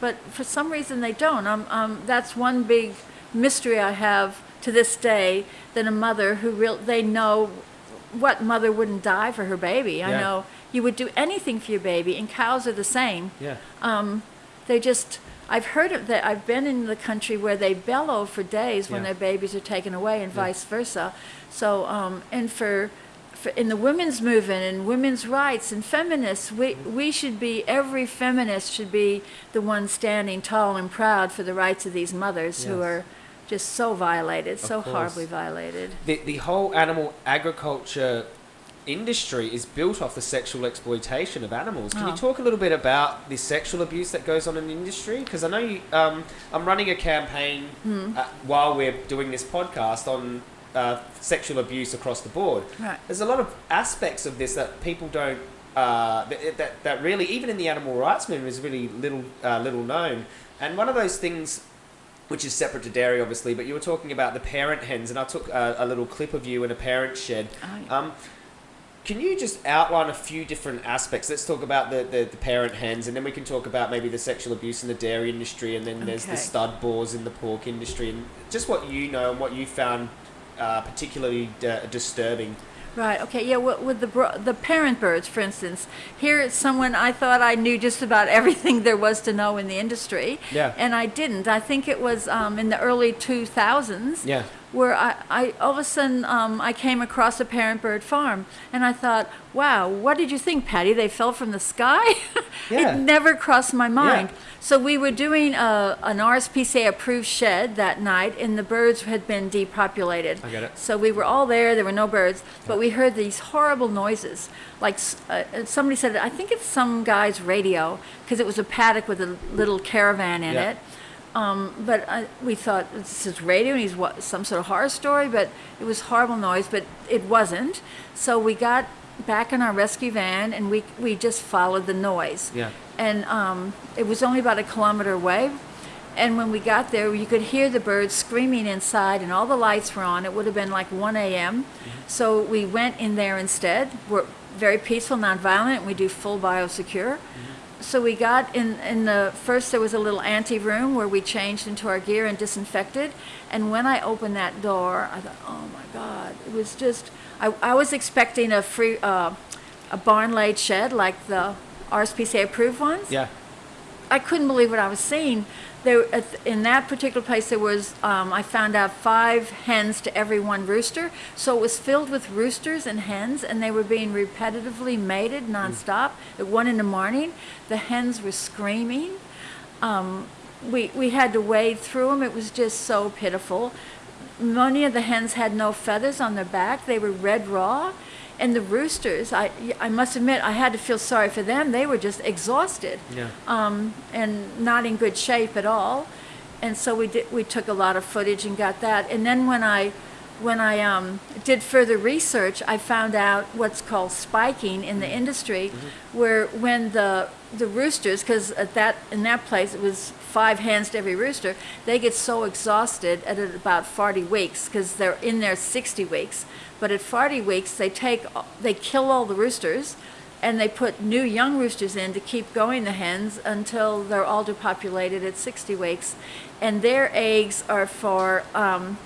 but for some reason they don't. Um, um, that's one big mystery I have to this day. That a mother who real they know what mother wouldn't die for her baby. I know you would do anything for your baby, and cows are the same. Yeah. Um, they just. I've heard of that. I've been in the country where they bellow for days when Yeah. their babies are taken away, and Yeah. vice versa. So, um, and for, for in the women's movement and women's rights and feminists, we we should be every feminist should be the one standing tall and proud for the rights of these mothers who are just so violated, so course. horribly violated. The, the whole animal agriculture industry is built off the sexual exploitation of animals. Can you Oh. talk a little bit about the sexual abuse that goes on in the industry? Because I know you, um, I'm running a campaign Hmm. uh, while we're doing this podcast on uh, sexual abuse across the board. Right. There's a lot of aspects of this that people don't. Uh, that, that, that really, even in the animal rights movement, is really little uh, little known. And one of those things which is separate to dairy, obviously. But you were talking about the parent hens, and I took a, a little clip of you in a parent shed. Oh, yeah. Um, can you just outline a few different aspects? Let's talk about the, the, the parent hens, and then we can talk about maybe the sexual abuse in the dairy industry, and then there's the stud boars in the pork industry, and just what you know and what you found uh, particularly d- disturbing. Right. Okay. Yeah. With, with the bro- the parent birds, for instance, here is someone I thought I knew just about everything there was to know in the industry, Yeah. and I didn't. I think it was um, in the early two thousands. Yeah. Where I, I all of a sudden um, I came across a parent bird farm and I thought, wow, what did you think, Patty? They fell from the sky? Yeah. it never crossed my mind. Yeah. So we were doing a, an RSPCA approved shed that night and the birds had been depopulated. I get it. So we were all there, there were no birds, but we heard these horrible noises. Like uh, uh, somebody said, I think it's some guy's radio because it was a paddock with a little caravan in Yeah. it. Um, but I, we thought this is radio and he's what, some sort of horror story, but it was horrible noise, but it wasn't. So we got back in our rescue van and we, we just followed the noise. Yeah. And um, it was only about a kilometer away. And when we got there, you could hear the birds screaming inside, and all the lights were on. It would have been like 1 a.m. So we went in there instead. We're very peaceful, nonviolent, and we do full biosecure. So we got in, in the first, there was a little ante room where we changed into our gear and disinfected. And when I opened that door, I thought, oh my God, it was just, I, I was expecting a free, uh, a barn laid shed like the RSPCA approved ones. Yeah. I couldn't believe what I was seeing. There, in that particular place, there was um, I found out five hens to every one rooster. So it was filled with roosters and hens, and they were being repetitively mated nonstop. At one in the morning, the hens were screaming. Um, we we had to wade through them. It was just so pitiful. Many of the hens had no feathers on their back. They were red raw. And the roosters, I, I must admit, I had to feel sorry for them. They were just exhausted Yeah. um, and not in good shape at all. and so we did we took a lot of footage and got that and then when i when i um, did further research i found out what's called spiking in the industry where when the the roosters because at that in that place it was five hens to every rooster they get so exhausted at about 40 weeks because they're in there 60 weeks but at 40 weeks they take they kill all the roosters and they put new young roosters in to keep going the hens until they're all depopulated at 60 weeks. And their eggs are for um,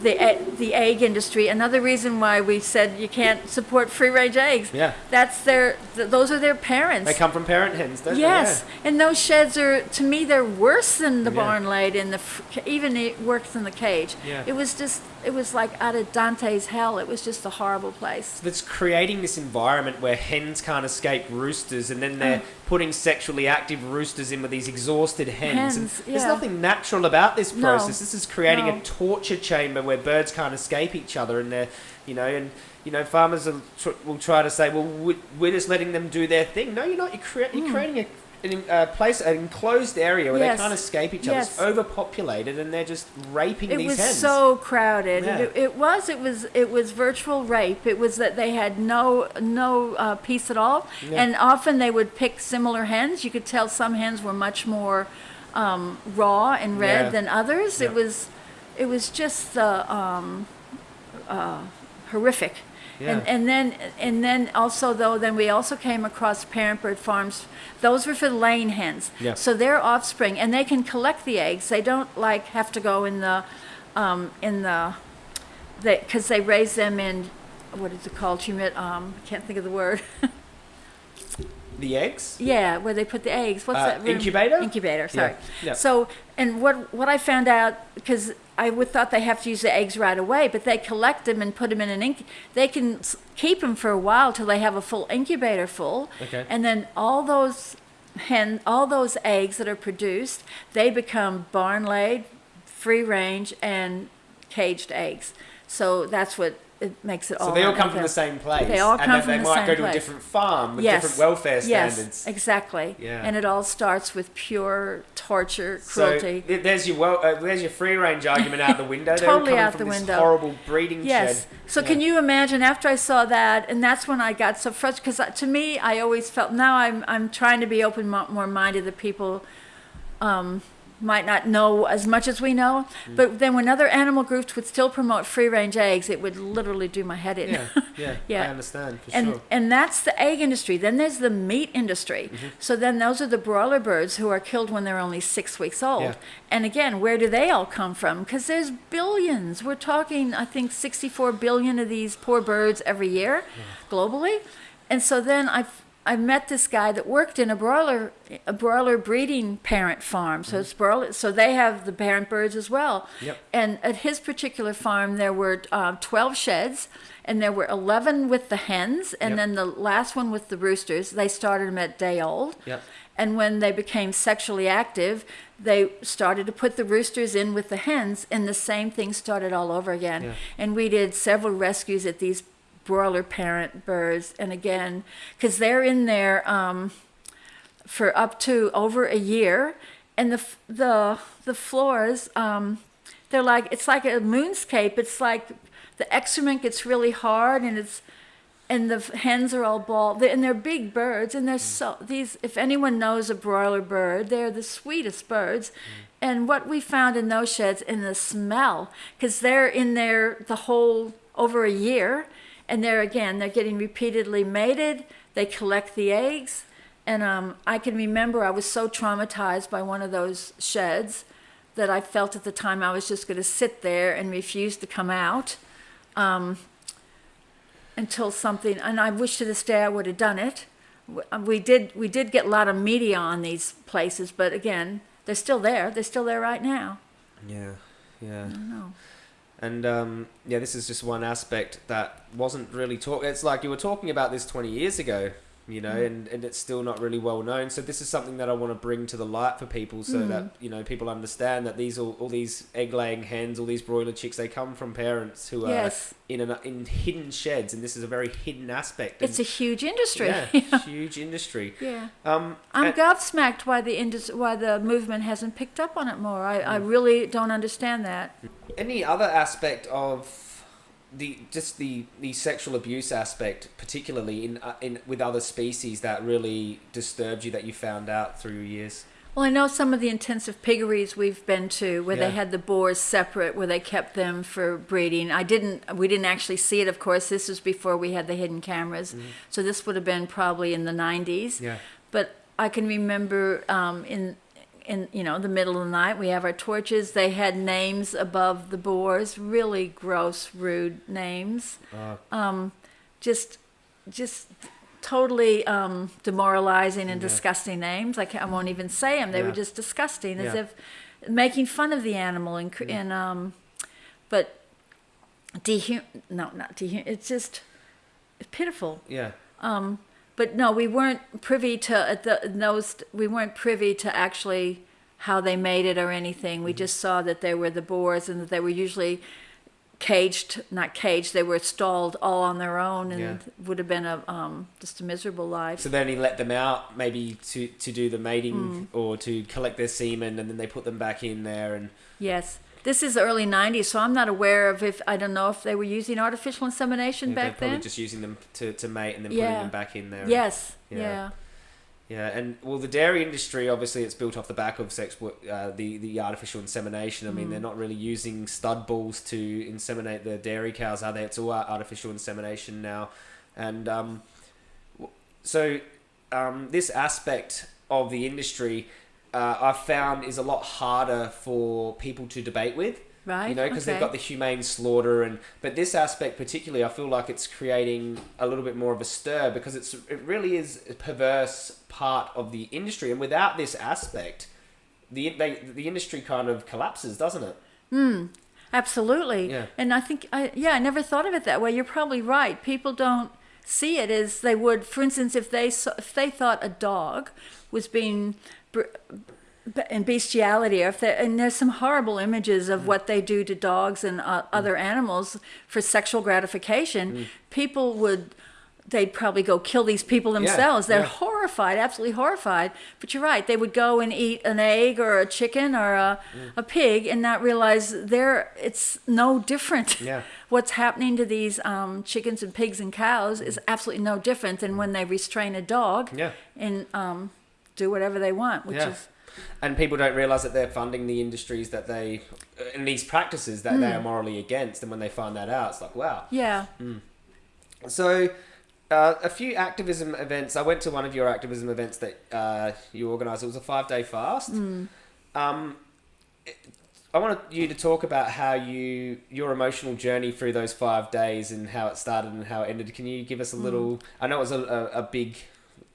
the the egg industry. Another reason why we said you can't support free range eggs. Yeah. that's their th- those are their parents. They come from parent hens, don't yes. And those sheds are to me they're worse than the Yeah. barn laid in the even it worse than the cage. Yeah. it was just it was like out of dante's hell. It was just a horrible place. That's creating this environment where hens can't escape roosters and then they're mm. Putting sexually active roosters in with these exhausted hens. and Hens, There's nothing natural about this No, process. This is creating no. a torture chamber where birds can't escape each other and they're, you know, and you know, farmers will, tr- will try to say, well, we- we're just letting them do their thing. No, you're not. You're, crea- you're mm. creating a an uh, place, an enclosed area where. Yes. they can't escape each other. It's overpopulated, and they're just raping it these was so crowded Yeah. it, it was it was it was virtual rape it was that they had no no uh, peace at all Yeah. and often they would pick similar hens you could tell some hens were much more um, raw and red Yeah. than others it was it was just uh, um, uh, horrific Yeah. and then and then also though then we also came across parent bird farms. Those were for laying hens. Yeah. so their offspring and they can collect the eggs. They don't like have to go in the um, in the because they raise them in what is it called? Humid um I can't think of the word the eggs. yeah where they put the eggs what's Uh, that room? incubator? incubator sorry yeah. so and what what I found out because I would thought they have to use the eggs right away but they collect them and put them in an inc they can keep them for a while till they have a full incubator full Okay. and then all those hen all those eggs that are produced they become barn laid free range and caged eggs so that's what it makes it all So they all come from the same place. They all and come from they the might go to a different farm with yes. different welfare standards. Yes, exactly. Yeah. And it all starts with pure torture, cruelty. So there's your well, uh, there's your free range argument out the window. Totally out the this window. Horrible breeding Yes. shed. So Yeah. can you imagine after I saw that, and that's when I got so frustrated because to me, I always felt now I'm I'm trying to be open more minded that people um, might not know as much as we know, Mm. but then when other animal groups would still promote free range eggs, it would literally do my head in. Yeah, yeah, Yeah. I understand for and sure. and that's the egg industry. Then there's the meat industry. Mm-hmm. So then those are the broiler birds who are killed when they're only six weeks old. Yeah. And again, where do they all come from? Because there's billions. We're talking, I think, 64 billion of these poor birds every year, globally. And so then I I met this guy that worked in a broiler a broiler breeding parent farm. So it's broiler. So they have the parent birds as well. Mm-hmm. Yep. And at his particular farm, there were uh, 12 sheds, and there were 11 with the hens, and Yep. then the last one with the roosters. They started them at day old. Yep. And when they became sexually active, they started to put the roosters in with the hens, and the same thing started all over again. Yeah. And we did several rescues at these broiler parent birds, and again, because they're in there um, for up to over a year, and the the the floors, um, they're like it's like a moonscape. It's like the excrement gets really hard, and it's and the hens are all bald, and they're big birds, and they're so these. If anyone knows a broiler bird, they're the sweetest birds. And what we found in those sheds, in the smell, because they're in there the whole over a year, and they're again they're getting repeatedly mated. They collect the eggs, and um, I can remember I was so traumatized by one of those sheds that I felt at the time I was just going to sit there and refuse to come out um, until something. And I wish to this day I would have done it. Uh, We did. We did get a lot of media on these places, but again, they're still there. They're still there right now. Yeah, yeah. I. And um, yeah, this is just one aspect that wasn't really talked. It's like you were talking about this 20 years ago, you know, and, and it's still not really well known. So this is something that I want to bring to the light for people, so Mm. that you know people understand that these all, all these egg laying hens, all these broiler chicks, they come from parents who Yes. are in an, in hidden sheds, and this is a very hidden aspect. And, It's a huge industry. yeah, huge industry. yeah. Um, I'm and- gobsmacked why the indus- why the movement hasn't picked up on it more. I, I Mm. really don't understand that. Any other aspect of the just the the sexual abuse aspect, particularly in uh, in with other species, that really disturbed you that you found out through your years? Well, I know some of the intensive piggeries we've been to where Yeah. they had the boars separate, where they kept them for breeding. I didn't, we didn't actually see it, of course. This was before we had the hidden cameras. So this would have been probably in the 90s. Yeah. But I can remember um, in, in, you know, the middle of the night, we have our torches. They had names above the boars, really gross, rude names. Uh, Um, just, just totally um, demoralizing and Yeah. disgusting names. I, I won't even say them. They were just disgusting, as Yeah. if making fun of the animal and, and um, but dehum no not dehum it's just pitiful yeah. um but no we weren't privy to at the those we weren't privy to actually how they made it or anything Mm-hmm. we just saw that they were the boars and that they were usually caged not caged they were stalled all on their own and Yeah. would have been a um just a miserable life So then he let them out, maybe to to do the mating Mm. or to collect their semen, and then they put them back in there. And yes this is the early 90s so i'm not aware of if i don't know if they were using artificial insemination yeah, they're back probably then just using them to, to mate and then Yeah. putting them back in there. and- yes Yeah. yeah. Yeah, and well, the dairy industry obviously it's built off the back of sex, wo- uh, the the artificial insemination. I mean, Mm. they're not really using stud bulls to inseminate the dairy cows, are they? It's all artificial insemination now, and um, so um, this aspect of the industry uh, I've found is a lot harder for people to debate with right you know because they've got the humane slaughter and but this aspect particularly i feel like it's creating a little bit more of a stir because it's it really is a perverse part of the industry and without this aspect the they, the industry kind of collapses doesn't it Hmm. Absolutely. Yeah. And I think, I, yeah, I never thought of it that way. You're probably right. People don't see it as they would. For instance, if they if they thought a dog was being and bestiality, if they, and there's some horrible images of what they do to dogs and uh, other animals for sexual gratification, people would. They'd probably go kill these people themselves. They're yeah. horrified, absolutely horrified. But you're right; they would go and eat an egg or a chicken or a, a pig and not realize they're it's no different. Yeah. What's happening to these um, chickens and pigs and cows is absolutely no different than when they restrain a dog yeah and um, do whatever they want, which Yeah. is and people don't realize that they're funding the industries that they and these practices that they are morally against and when they find that out it's like wow yeah, So, uh, a few activism events. I went to one of your activism events that uh, you organised. It was a five day fast. Um, it- I wanted you to talk about how you your emotional journey through those five days and how it started and how it ended. Can you give us a little? I know it was a, a, a big,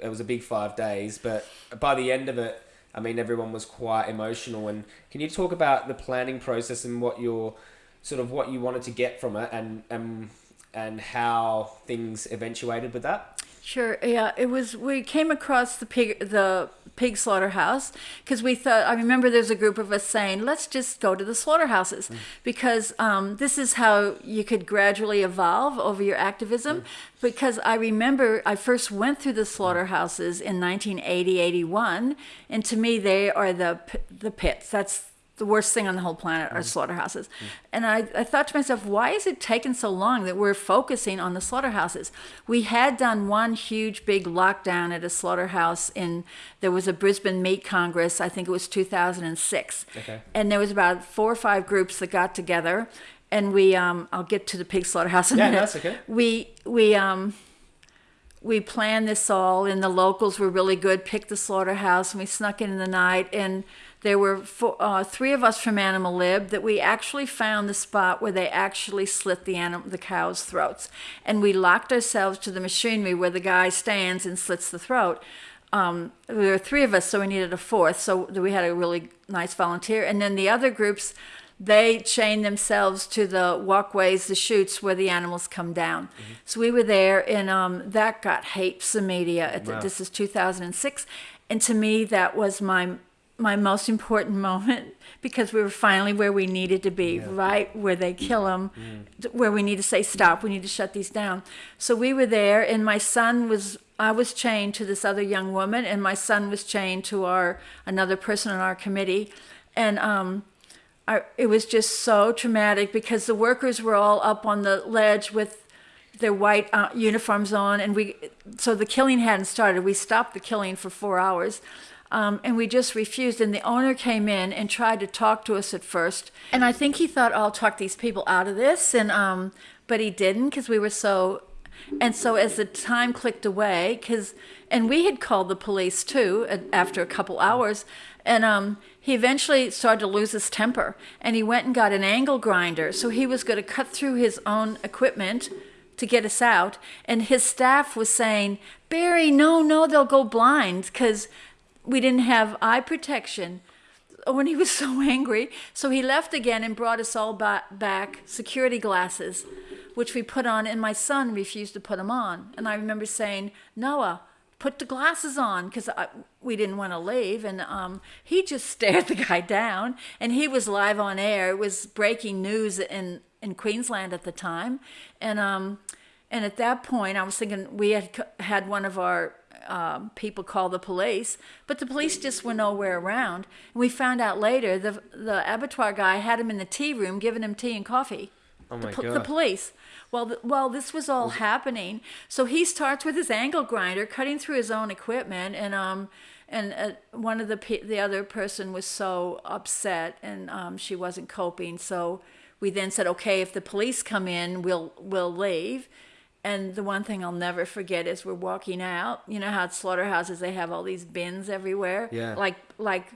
it was a big five days, but by the end of it, I mean everyone was quite emotional. And can you talk about the planning process and what your sort of what you wanted to get from it and and and how things eventuated with that? Sure. Yeah, it was. We came across the pig, the pig slaughterhouse, because we thought. I remember there's a group of us saying, "Let's just go to the slaughterhouses," mm. because um, this is how you could gradually evolve over your activism. Mm. Because I remember I first went through the mm. slaughterhouses in 1980, 81, and to me they are the the pits. That's the worst thing on the whole planet are slaughterhouses. And I, I thought to myself, why is it taking so long that we're focusing on the slaughterhouses? We had done one huge big lockdown at a slaughterhouse in, there was a Brisbane Meat Congress, I think it was 2006. Okay. And there was about four or five groups that got together. And we, um, I'll get to the pig slaughterhouse in a Yeah, minute. that's okay. We, we, um, we planned this all and the locals were really good picked the slaughterhouse and we snuck in in the night and there were four, uh, three of us from animal lib that we actually found the spot where they actually slit the the cows throats. And we locked ourselves to the machinery where the guy stands and slits the throat. Um, there were three of us so we needed a fourth so we had a really nice volunteer. And then the other groups they chain themselves to the walkways, the chutes where the animals come down. Mm-hmm. So we were there, and um, that got heaps of media. Wow. This is 2006, and to me, that was my my most important moment because we were finally where we needed to be, right where they kill them, where we need to say stop. We need to shut these down. So we were there, and my son was. I was chained to this other young woman, and my son was chained to our another person on our committee, and um, It was just so traumatic because the workers were all up on the ledge with their white uh, uniforms on, and we so the killing hadn't started. We stopped the killing for four hours, um, and we just refused. And the owner came in and tried to talk to us at first, and I think he thought, "I'll talk these people out of this," and um, but he didn't because we were so. And so as the time clicked away, because and we had called the police too uh, after a couple hours, and um, he eventually started to lose his temper, and he went and got an angle grinder. So he was going to cut through his own equipment to get us out, and his staff was saying, "Barry, no, no, they'll go blind because we didn't have eye protection." Oh, when he was so angry. So he left again and brought us all ba- back security glasses, which we put on, and my son refused to put them on. And I remember saying, Noah, put the glasses on because we didn't want to leave. And um, he just stared the guy down, and he was live on air. It was breaking news in, in Queensland at the time. And, um, and at that point, I was thinking we had had one of our um, people call the police, but the police just were nowhere around. And we found out later the the abattoir guy had him in the tea room, giving him tea and coffee. Oh the, my the God. police. Well, the, while this was all happening, so he starts with his angle grinder, cutting through his own equipment, and um, and uh, one of the pe- the other person was so upset, and um, she wasn't coping. So we then said, okay, if the police come in, we'll we'll leave. And the one thing I'll never forget is we're walking out. You know how at slaughterhouses they have all these bins everywhere, Yeah. like like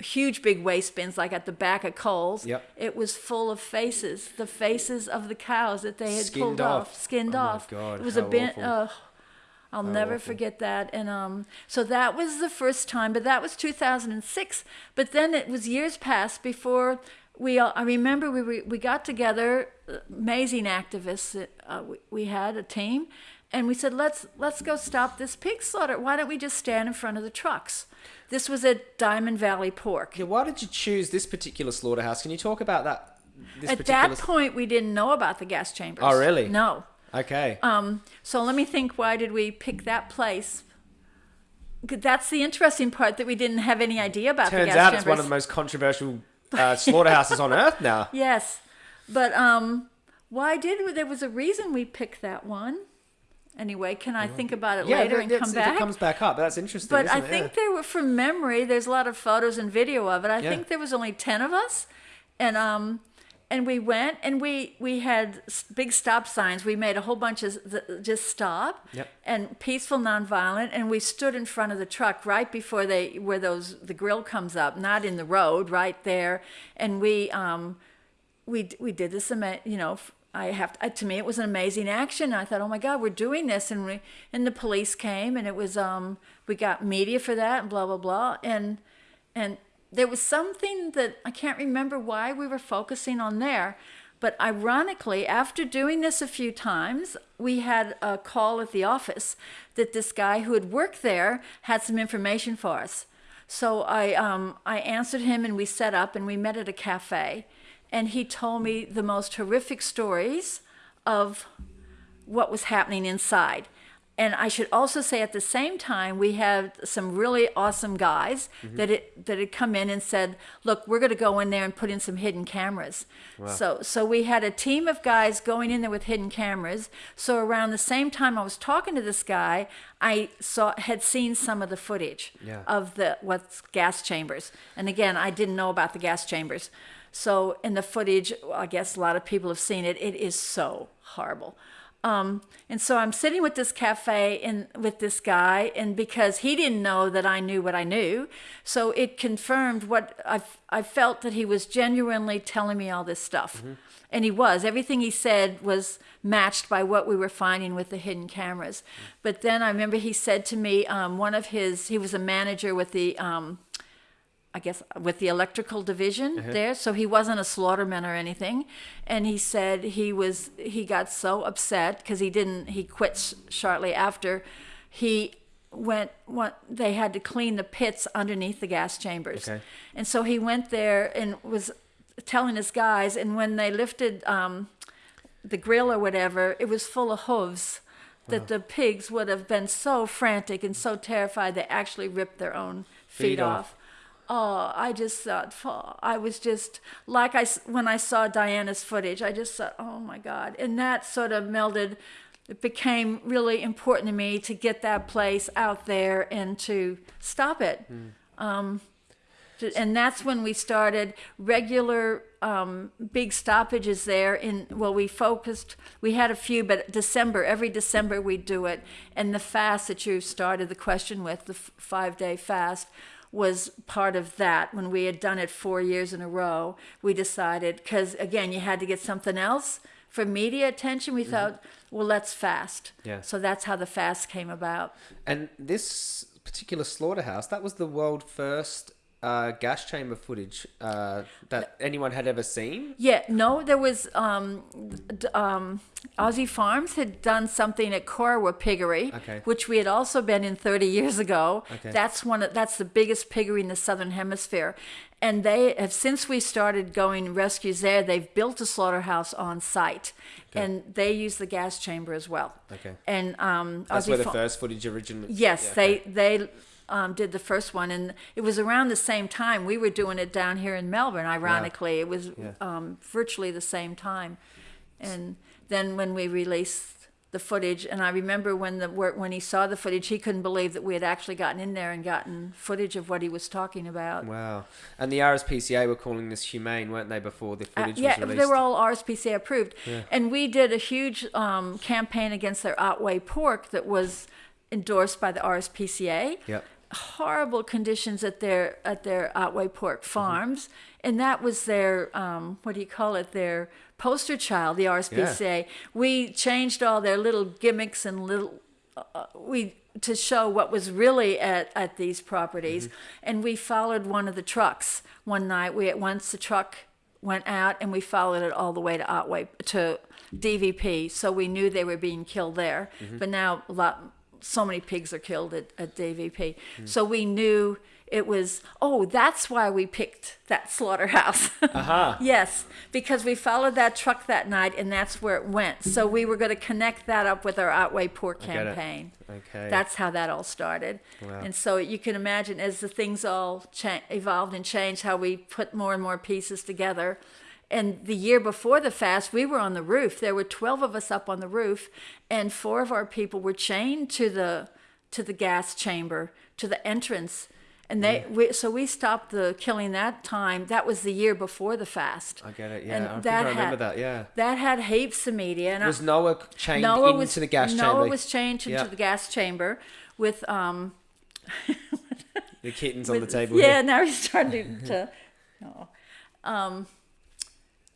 huge big waste bins, like at the back of Coles. Yep. It was full of faces, the faces of the cows that they had Skinned pulled off. off, skinned Oh my off. God, it was a how bin. Uh, I'll never awful. forget that. And um, so that was the first time, but that was 2006. But then it was years past before we. All, I remember we we, we got together, amazing activists. Uh, we, we had a team, and we said let's let's go stop this pig slaughter. Why don't we just stand in front of the trucks? This was at Diamond Valley Pork. Yeah, why did you choose this particular slaughterhouse? Can you talk about that? This At that point, we didn't know about the gas chambers. Oh, really? No. Okay. Um, so let me think. Why did we pick that place? That's the interesting part that we didn't have any idea about the Turns out chambers. it's one of the most controversial uh, slaughterhouses on earth now. Yes, but um, why did we? There was a reason we picked that one. Anyway, can I think about it Yeah, later and come back? it comes back up, that's interesting. but I think Yeah. there were, from memory, there's a lot of photos and video of it. I Yeah. think there was only ten of us, and um, and we went and we we had big stop signs. We made a whole bunch of just stop Yep. and peaceful, nonviolent, and we stood in front of the truck right before they where those the grill comes up, not in the road, right there, and we um, we we did this you know I have to, to me it was an amazing action. I thought oh my god we're doing this. And we and the police came and it was um we got media for that and blah blah blah. And and there was something that I can't remember why we were focusing on there but ironically after doing this a few times we had a call at the office that this guy who had worked there had some information for us. So I um, I answered him and we set up and we met at a cafe, and he told me the most horrific stories of what was happening inside. And I should also say at the same time we had some really awesome guys mm-hmm. that it that had come in and said, "Look, we're going to go in there and put in some hidden cameras." So so we had a team of guys going in there with hidden cameras. So around the same time I was talking to this guy, I saw had seen some of the footage Yeah. of the what's gas chambers. And again, I didn't know about the gas chambers. So in the footage, I guess a lot of people have seen it. It is so horrible. Um, and so I'm sitting with this cafe and with this guy, and because he didn't know that I knew what I knew, so it confirmed what I, I felt that he was genuinely telling me all this stuff. And he was. Everything he said was matched by what we were finding with the hidden cameras. But then I remember he said to me, um, one of his, he was a manager with the um, I guess with the electrical division there, so he wasn't a slaughterman or anything. And he said he was he got so upset because he didn't he quit sh- shortly after. He went what they had to clean the pits underneath the gas chambers, Okay. and so he went there and was telling his guys. And when they lifted um, the grill or whatever, it was full of hooves. That the pigs would have been so frantic and so terrified they actually ripped their own feet, Feet off. off. Oh, I just thought, oh, I was just like I when I saw Diana's footage, I just thought, oh my God, and that sort of melded. It became really important to me to get that place out there and to stop it. Um, and that's when we started regular um, big stoppages there in well we focused we had a few but december every december we do it and the fast that you started the question with the f- five day fast was part of that. When we had done it four years in a row we decided because again you had to get something else for media attention. We mm-hmm. thought well let's fast. Yeah. so that's how the fast came about. And this particular slaughterhouse, that was the world first uh, gas chamber footage uh, that anyone had ever seen. Yeah, no, there was um, d- um, Aussie Farms had done something at Corowa Piggery, Okay. which we had also been in 30 years ago. Okay. That's one. Of, that's the biggest piggery in the southern hemisphere, and they have since we started going rescues there. They've built a slaughterhouse on site, and they use the gas chamber as well. Okay. And um, That's Aussie where the Fa- first footage originally. Yes, Yeah, they okay. they um, did the first one, and it was around the same time we were doing it down here in Melbourne. Ironically, it was Yeah. um, virtually the same time, and then when we released the footage, and I remember when the when he saw the footage, he couldn't believe that we had actually gotten in there and gotten footage of what he was talking about. Wow. And the RSPCA were calling this humane, weren't they, before the Uh, footage yeah, was released? they were all RSPCA approved. Yeah. And we did a huge um, campaign against their Otway pork that was endorsed by the RSPCA. Yep. Horrible conditions at their at their Otway pork farms, and that was their um, what do you call it? Their poster child, the RSPCA. We changed all their little gimmicks and little uh, we to show what was really at, at these properties. And we followed one of the trucks one night. We at once the truck went out and we followed it all the way to Otway to DVP so we knew they were being killed there. But now a lot so many pigs are killed at, at DVP hmm. so we knew it was oh that's why we picked that slaughterhouse Aha. Yes, because we followed that truck that night, and that's where it went. So we were going to connect that up with our Otway Pork I get it. campaign. Okay. That's how that all started. Wow. And so you can imagine as the things all cha- evolved and changed, how we put more and more pieces together. And the year before the fast, we were on the roof. There were 12 of us up on the roof, and four of our people were chained to the to the gas chamber, to the entrance. And they, we, so we stopped the killing that time. That was the year before the fast. I get it. Yeah, And I that I remember had- that. Yeah. That had heaps of media. And I- Was Noah chained Noah into was, the gas chamber. Noah was chained into the gas chamber with um the kittens on the table. Yeah, here. now he's starting to. no. Um,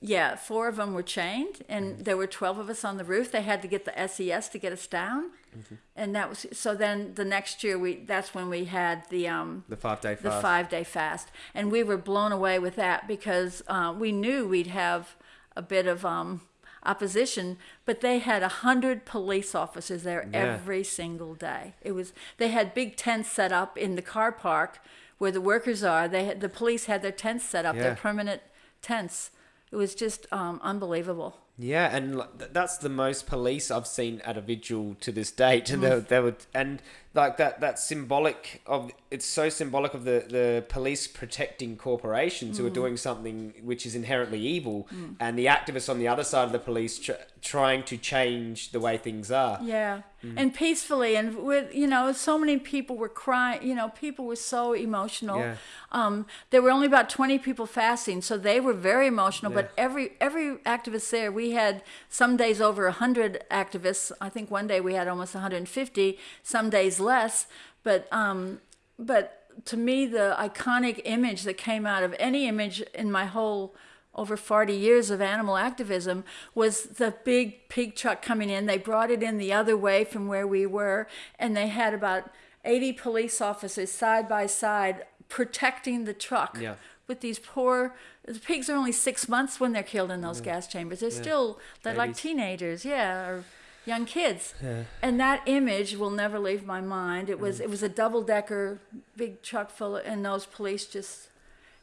yeah, four of them were chained, Mm-hmm. and there were twelve of us on the roof. They had to get the SES to get us down, Mm-hmm. and that was so. Then the next year, we that's when we had the um The five day fast. the five day fast, and we were blown away with that because uh, we knew we'd have a bit of um, opposition, but they had a hundred police officers there Yeah. every single day. It was they had big tents set up in the car park where the workers are. They had, the police had their tents set up, Yeah. their permanent tents. It was just um, unbelievable. Yeah, and that's the most police I've seen at a vigil to this date, and they, would and like that that's symbolic of it's so symbolic of the the police protecting corporations Mm. who are doing something which is inherently evil, and the activists on the other side of the police tr- trying to change the way things are. Yeah, Mm. and peacefully, and with you know, so many people were crying. You know, people were so emotional. Yeah. Um, there were only about twenty people fasting, so they were very emotional. But every every activist there, we had some days over hundred activists. I think one day we had almost one hundred and fifty. Some days less. But um, but to me, the iconic image that came out of any image in my whole over 40 years of animal activism was the big pig truck coming in. They brought it in the other way from where we were, and they had about 80 police officers side by side protecting the truck Yeah. with these poor the pigs are only six months when they're killed in those gas chambers. They're still they're like teenagers, yeah, or young kids. Yeah. And that image will never leave my mind. It Mm. was it was a double decker big truck full of, and those police just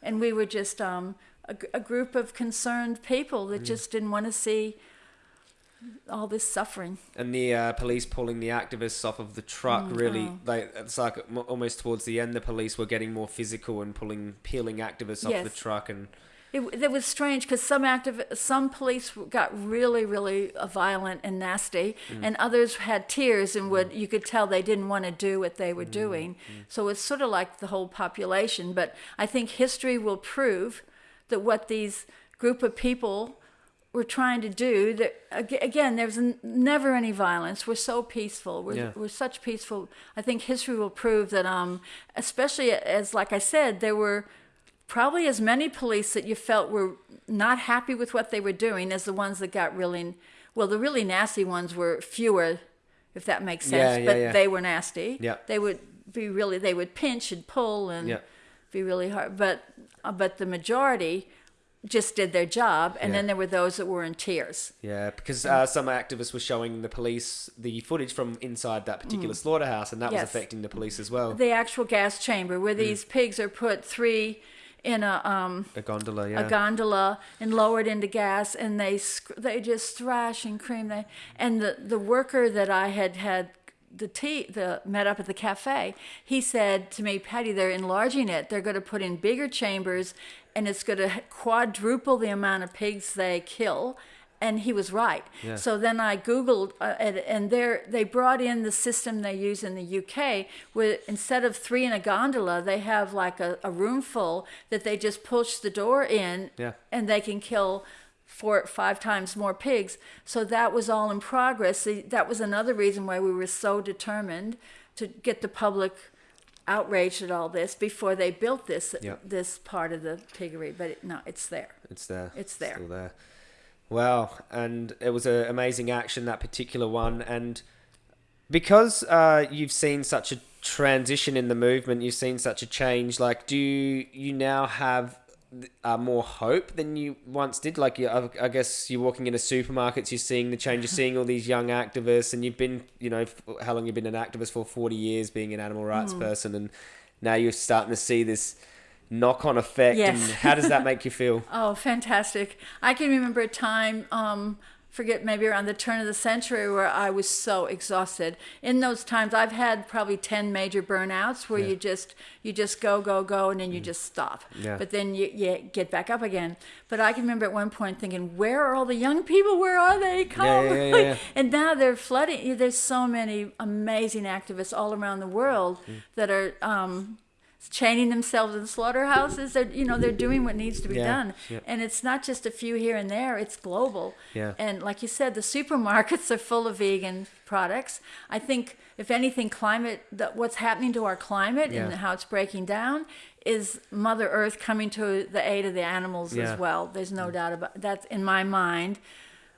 and we were just um, a, a group of concerned people Mm. that just didn't want to see all this suffering. and the uh, police pulling the activists off of the truck really oh. they it's like almost towards the end the police were getting more physical and pulling peeling activists off the truck and It, it was strange because some active, some police got really, really uh, violent and nasty, and others had tears and would you could tell they didn't want to do what they were doing. So it's sort of like the whole population. But I think history will prove that what these group of people were trying to do that again there's never any violence we're so peaceful we're, Yeah. we're such peaceful i think history will prove that um especially as like i said there were probably as many police that you felt were not happy with what they were doing as the ones that got really well the really nasty ones were fewer if that makes sense Yeah, yeah, but yeah. they were nasty Yeah. they would be really they would pinch and pull and be really hard but uh, but the majority just did their job and Yeah. then there were those that were in tears yeah because uh, some activists were showing the police the footage from inside that particular slaughterhouse and that was Mm. Affecting the police as well the actual gas chamber Mm. where these pigs are put three in a um a gondola yeah. a gondola and lowered into gas and they they just thrash and cream. They and the the worker that I had had the tea the met up at the cafe he said to me Patty they're enlarging it. They're going to put in bigger chambers and it's going to quadruple the amount of pigs they kill and he was right Yeah. so then I googled uh, and, and there they brought in the system they use in the UK where instead of three in a gondola they have like a, a room full that they just push the door in Yeah. and they can kill four five times more pigs so that was all in progress that was another reason why we were so determined to get the public outraged at all this before they built this Yeah. this part of the piggery but it, no it's there It's there. It's there. Still there. Wow, and it was an amazing action that particular one, and because uh, you've seen such a transition in the movement, you've seen such a change. Like, do you, you now have uh, more hope than you once did? Like, you, I, I guess you're walking into supermarkets, you're seeing the change, you're seeing all these young activists, and you've been, you know, how long you've been an activist for? Forty years, being an animal rights Mm. person, and now you're starting to see this knock-on effect. Yes. And how does that make you feel? Oh, fantastic. I can remember a time, um, forget maybe around the turn of the century, where I was so exhausted. In those times, I've had probably 10 major burnouts where Yeah. you just you just go, go, go, and then you just stop. Yeah. But then you, you get back up again. But I can remember at one point thinking, where are all the young people? Where are they? Come. Yeah. and now they're flooding. There's so many amazing activists all around the world Mm. that are um, chaining themselves in slaughterhouses. They're you know they're doing what needs to be Yeah, done, yeah. and it's not just a few here and there. It's global. Yeah. And like you said, the supermarkets are full of vegan products. I think if anything, climate that what's happening to our climate and how it's breaking down is Mother Earth coming to the aid of the animals Yeah. as well. There's no mm. doubt about that's in my mind.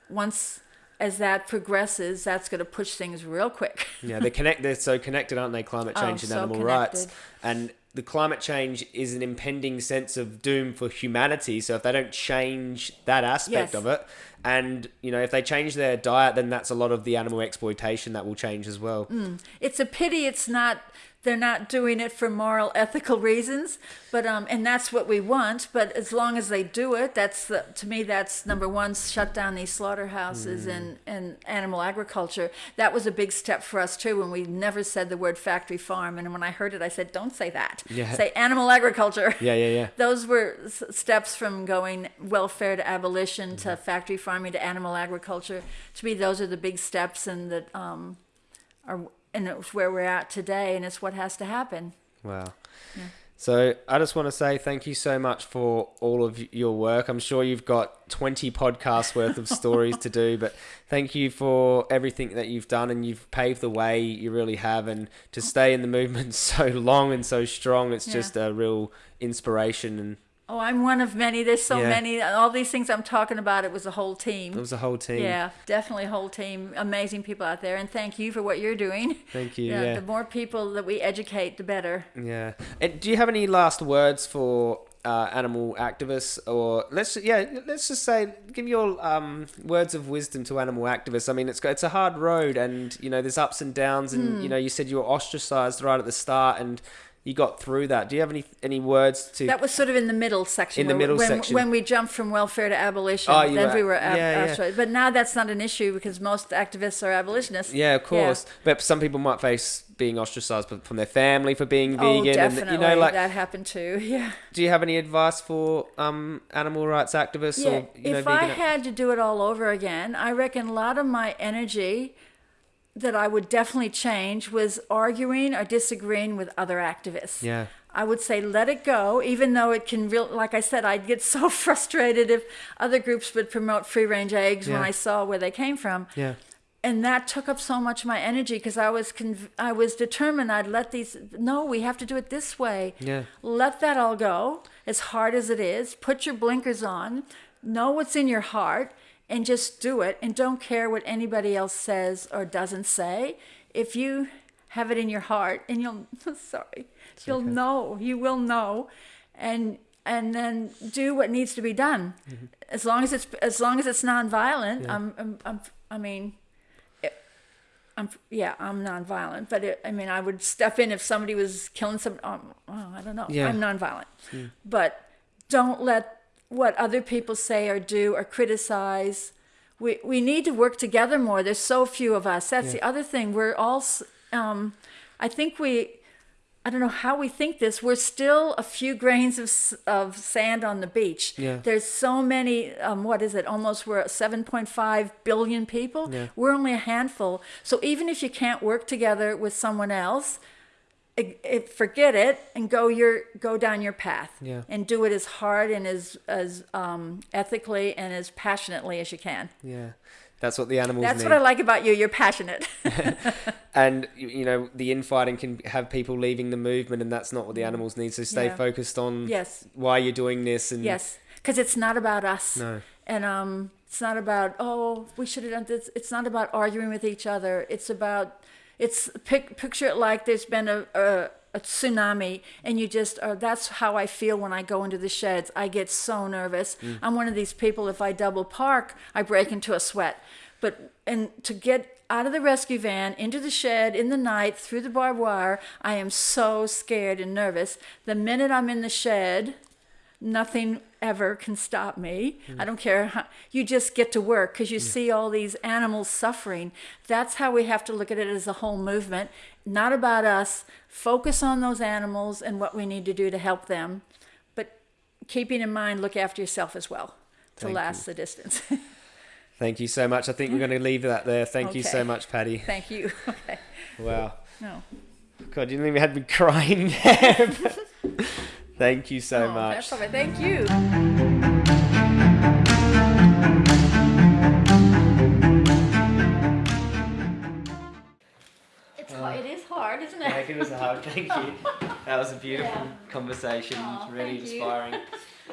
Once as that progresses, that's going to push things real quick. Yeah, they're connect. They're so connected, aren't they? Climate Oh, change and so animal rights, and the climate change is an impending sense of doom for humanity. So if they don't change that aspect Yes. of it, and you know, if they change their diet, then that's a lot of the animal exploitation that will change as well. Mm. it's a pity it's not they're not doing it for moral ethical reasons but um and that's what we want but as long as they do it that's the, to me that's number one shut down these slaughterhouses Mm. and and animal agriculture that was a big step for us too when we never said the word factory farm and when i heard it i said don't say that Yeah. say animal agriculture Yeah, yeah, yeah. those were s- steps from going welfare to abolition to Mm-hmm. factory farming to animal agriculture. To me, those are the big steps, and that um, are and it's where we're at today, and it's what has to happen. Wow. So I just want to say thank you so much for all of your work. I'm sure you've got 20 podcasts worth of stories to do, but thank you for everything that you've done and you've paved the way. You really have, and to stay in the movement so long and so strong, it's Yeah. just a real inspiration. And Oh, I'm one of many. There's so Yeah. many. All these things I'm talking about, it was a whole team. It was a whole team. Yeah, definitely a whole team. Amazing people out there, and thank you for what you're doing. Thank you. Yeah. The more people that we educate, the better. Yeah. And do you have any last words for uh, animal activists, or let's yeah, let's just say, give your um, words of wisdom to animal activists. I mean, it's it's a hard road, and you know, there's ups and downs, and Hmm. you know, you said you were ostracized right at the start, and you got through that. Do you have any any words to? That was sort of in the middle section. In the middle when, section. When we jumped from welfare to abolition, Oh, you then were- we were ab- yeah, yeah. ostracized. But now that's not an issue because most activists are abolitionists. yeah, of course. But some people might face being ostracized from their family for being Oh, vegan, definitely. and you know, like, that happened too. Yeah. do you have any advice for um, animal rights activists Yeah. or you know, if I had to do it all over again, I reckon a lot of my energy that I would definitely change was arguing or disagreeing with other activists. yeah. I would say let it go, even though it can real. Like I said, I'd get so frustrated if other groups would promote free range eggs when I saw where they came from, Yeah. and that took up so much of my energy because I was conv- I was determined I'd let these. No, we have to do it this way. Yeah. Let that all go, as hard as it is. Put your blinkers on. Know what's in your heart, and just do it. And don't care what anybody else says or doesn't say. If you have it in your heart, and you'll sorry, you'll know. You will know, and and then do what needs to be done. As long as it's as long as it's nonviolent. I'm, I'm, I'm I mean. I'm yeah, I'm nonviolent, but it, I mean, I would step in if somebody was killing some. Um, oh, I don't know. Yeah. I'm nonviolent, but don't let what other people say or do or criticize. We we need to work together more. There's so few of us. That's the other thing. We're all. Um, I think we. I don't know how we think this. We're still a few grains of, of sand on the beach. Yeah. There's so many, um, what is it? Almost we're 7.5 billion people. Yeah. We're only a handful. So even if you can't work together with someone else, forget it and go your go down your path Yeah. and do it as hard and as as um, ethically and as passionately as you can. Yeah. That's what the animals That's need. what I like about you. You're passionate. and you know the infighting can have people leaving the movement and that's not what the animals need so stay Yeah. focused on yes, why you're doing this and yes, because it's not about us. no and um, it's not about oh we should have done this. It's not about arguing with each other. It's about it's pic, picture it like there's been a, a a tsunami and you just uh, that's how I feel when I go into the sheds. I get so nervous. I'm one of these people. If I double park, I break into a sweat. But and to get out of the rescue van into the shed in the night through the barbed wire, I am so scared and nervous. The minute I'm in the shed, nothing ever can stop me. Hmm. I don't care. How, you just get to work because you see all these animals suffering. That's how we have to look at it as a whole movement, not about us. Focus on those animals and what we need to do to help them, but keeping in mind, look after yourself as well to Thank last the distance. thank you so much i think we're going to leave that there thank you so much patty Thank you. Okay. wow No. god you didn't even have me crying there thank you so Oh, much right. Thank you. It's hard. It is hard, isn't it? Thank you. That was a beautiful Yeah. conversation. Aw, really inspiring.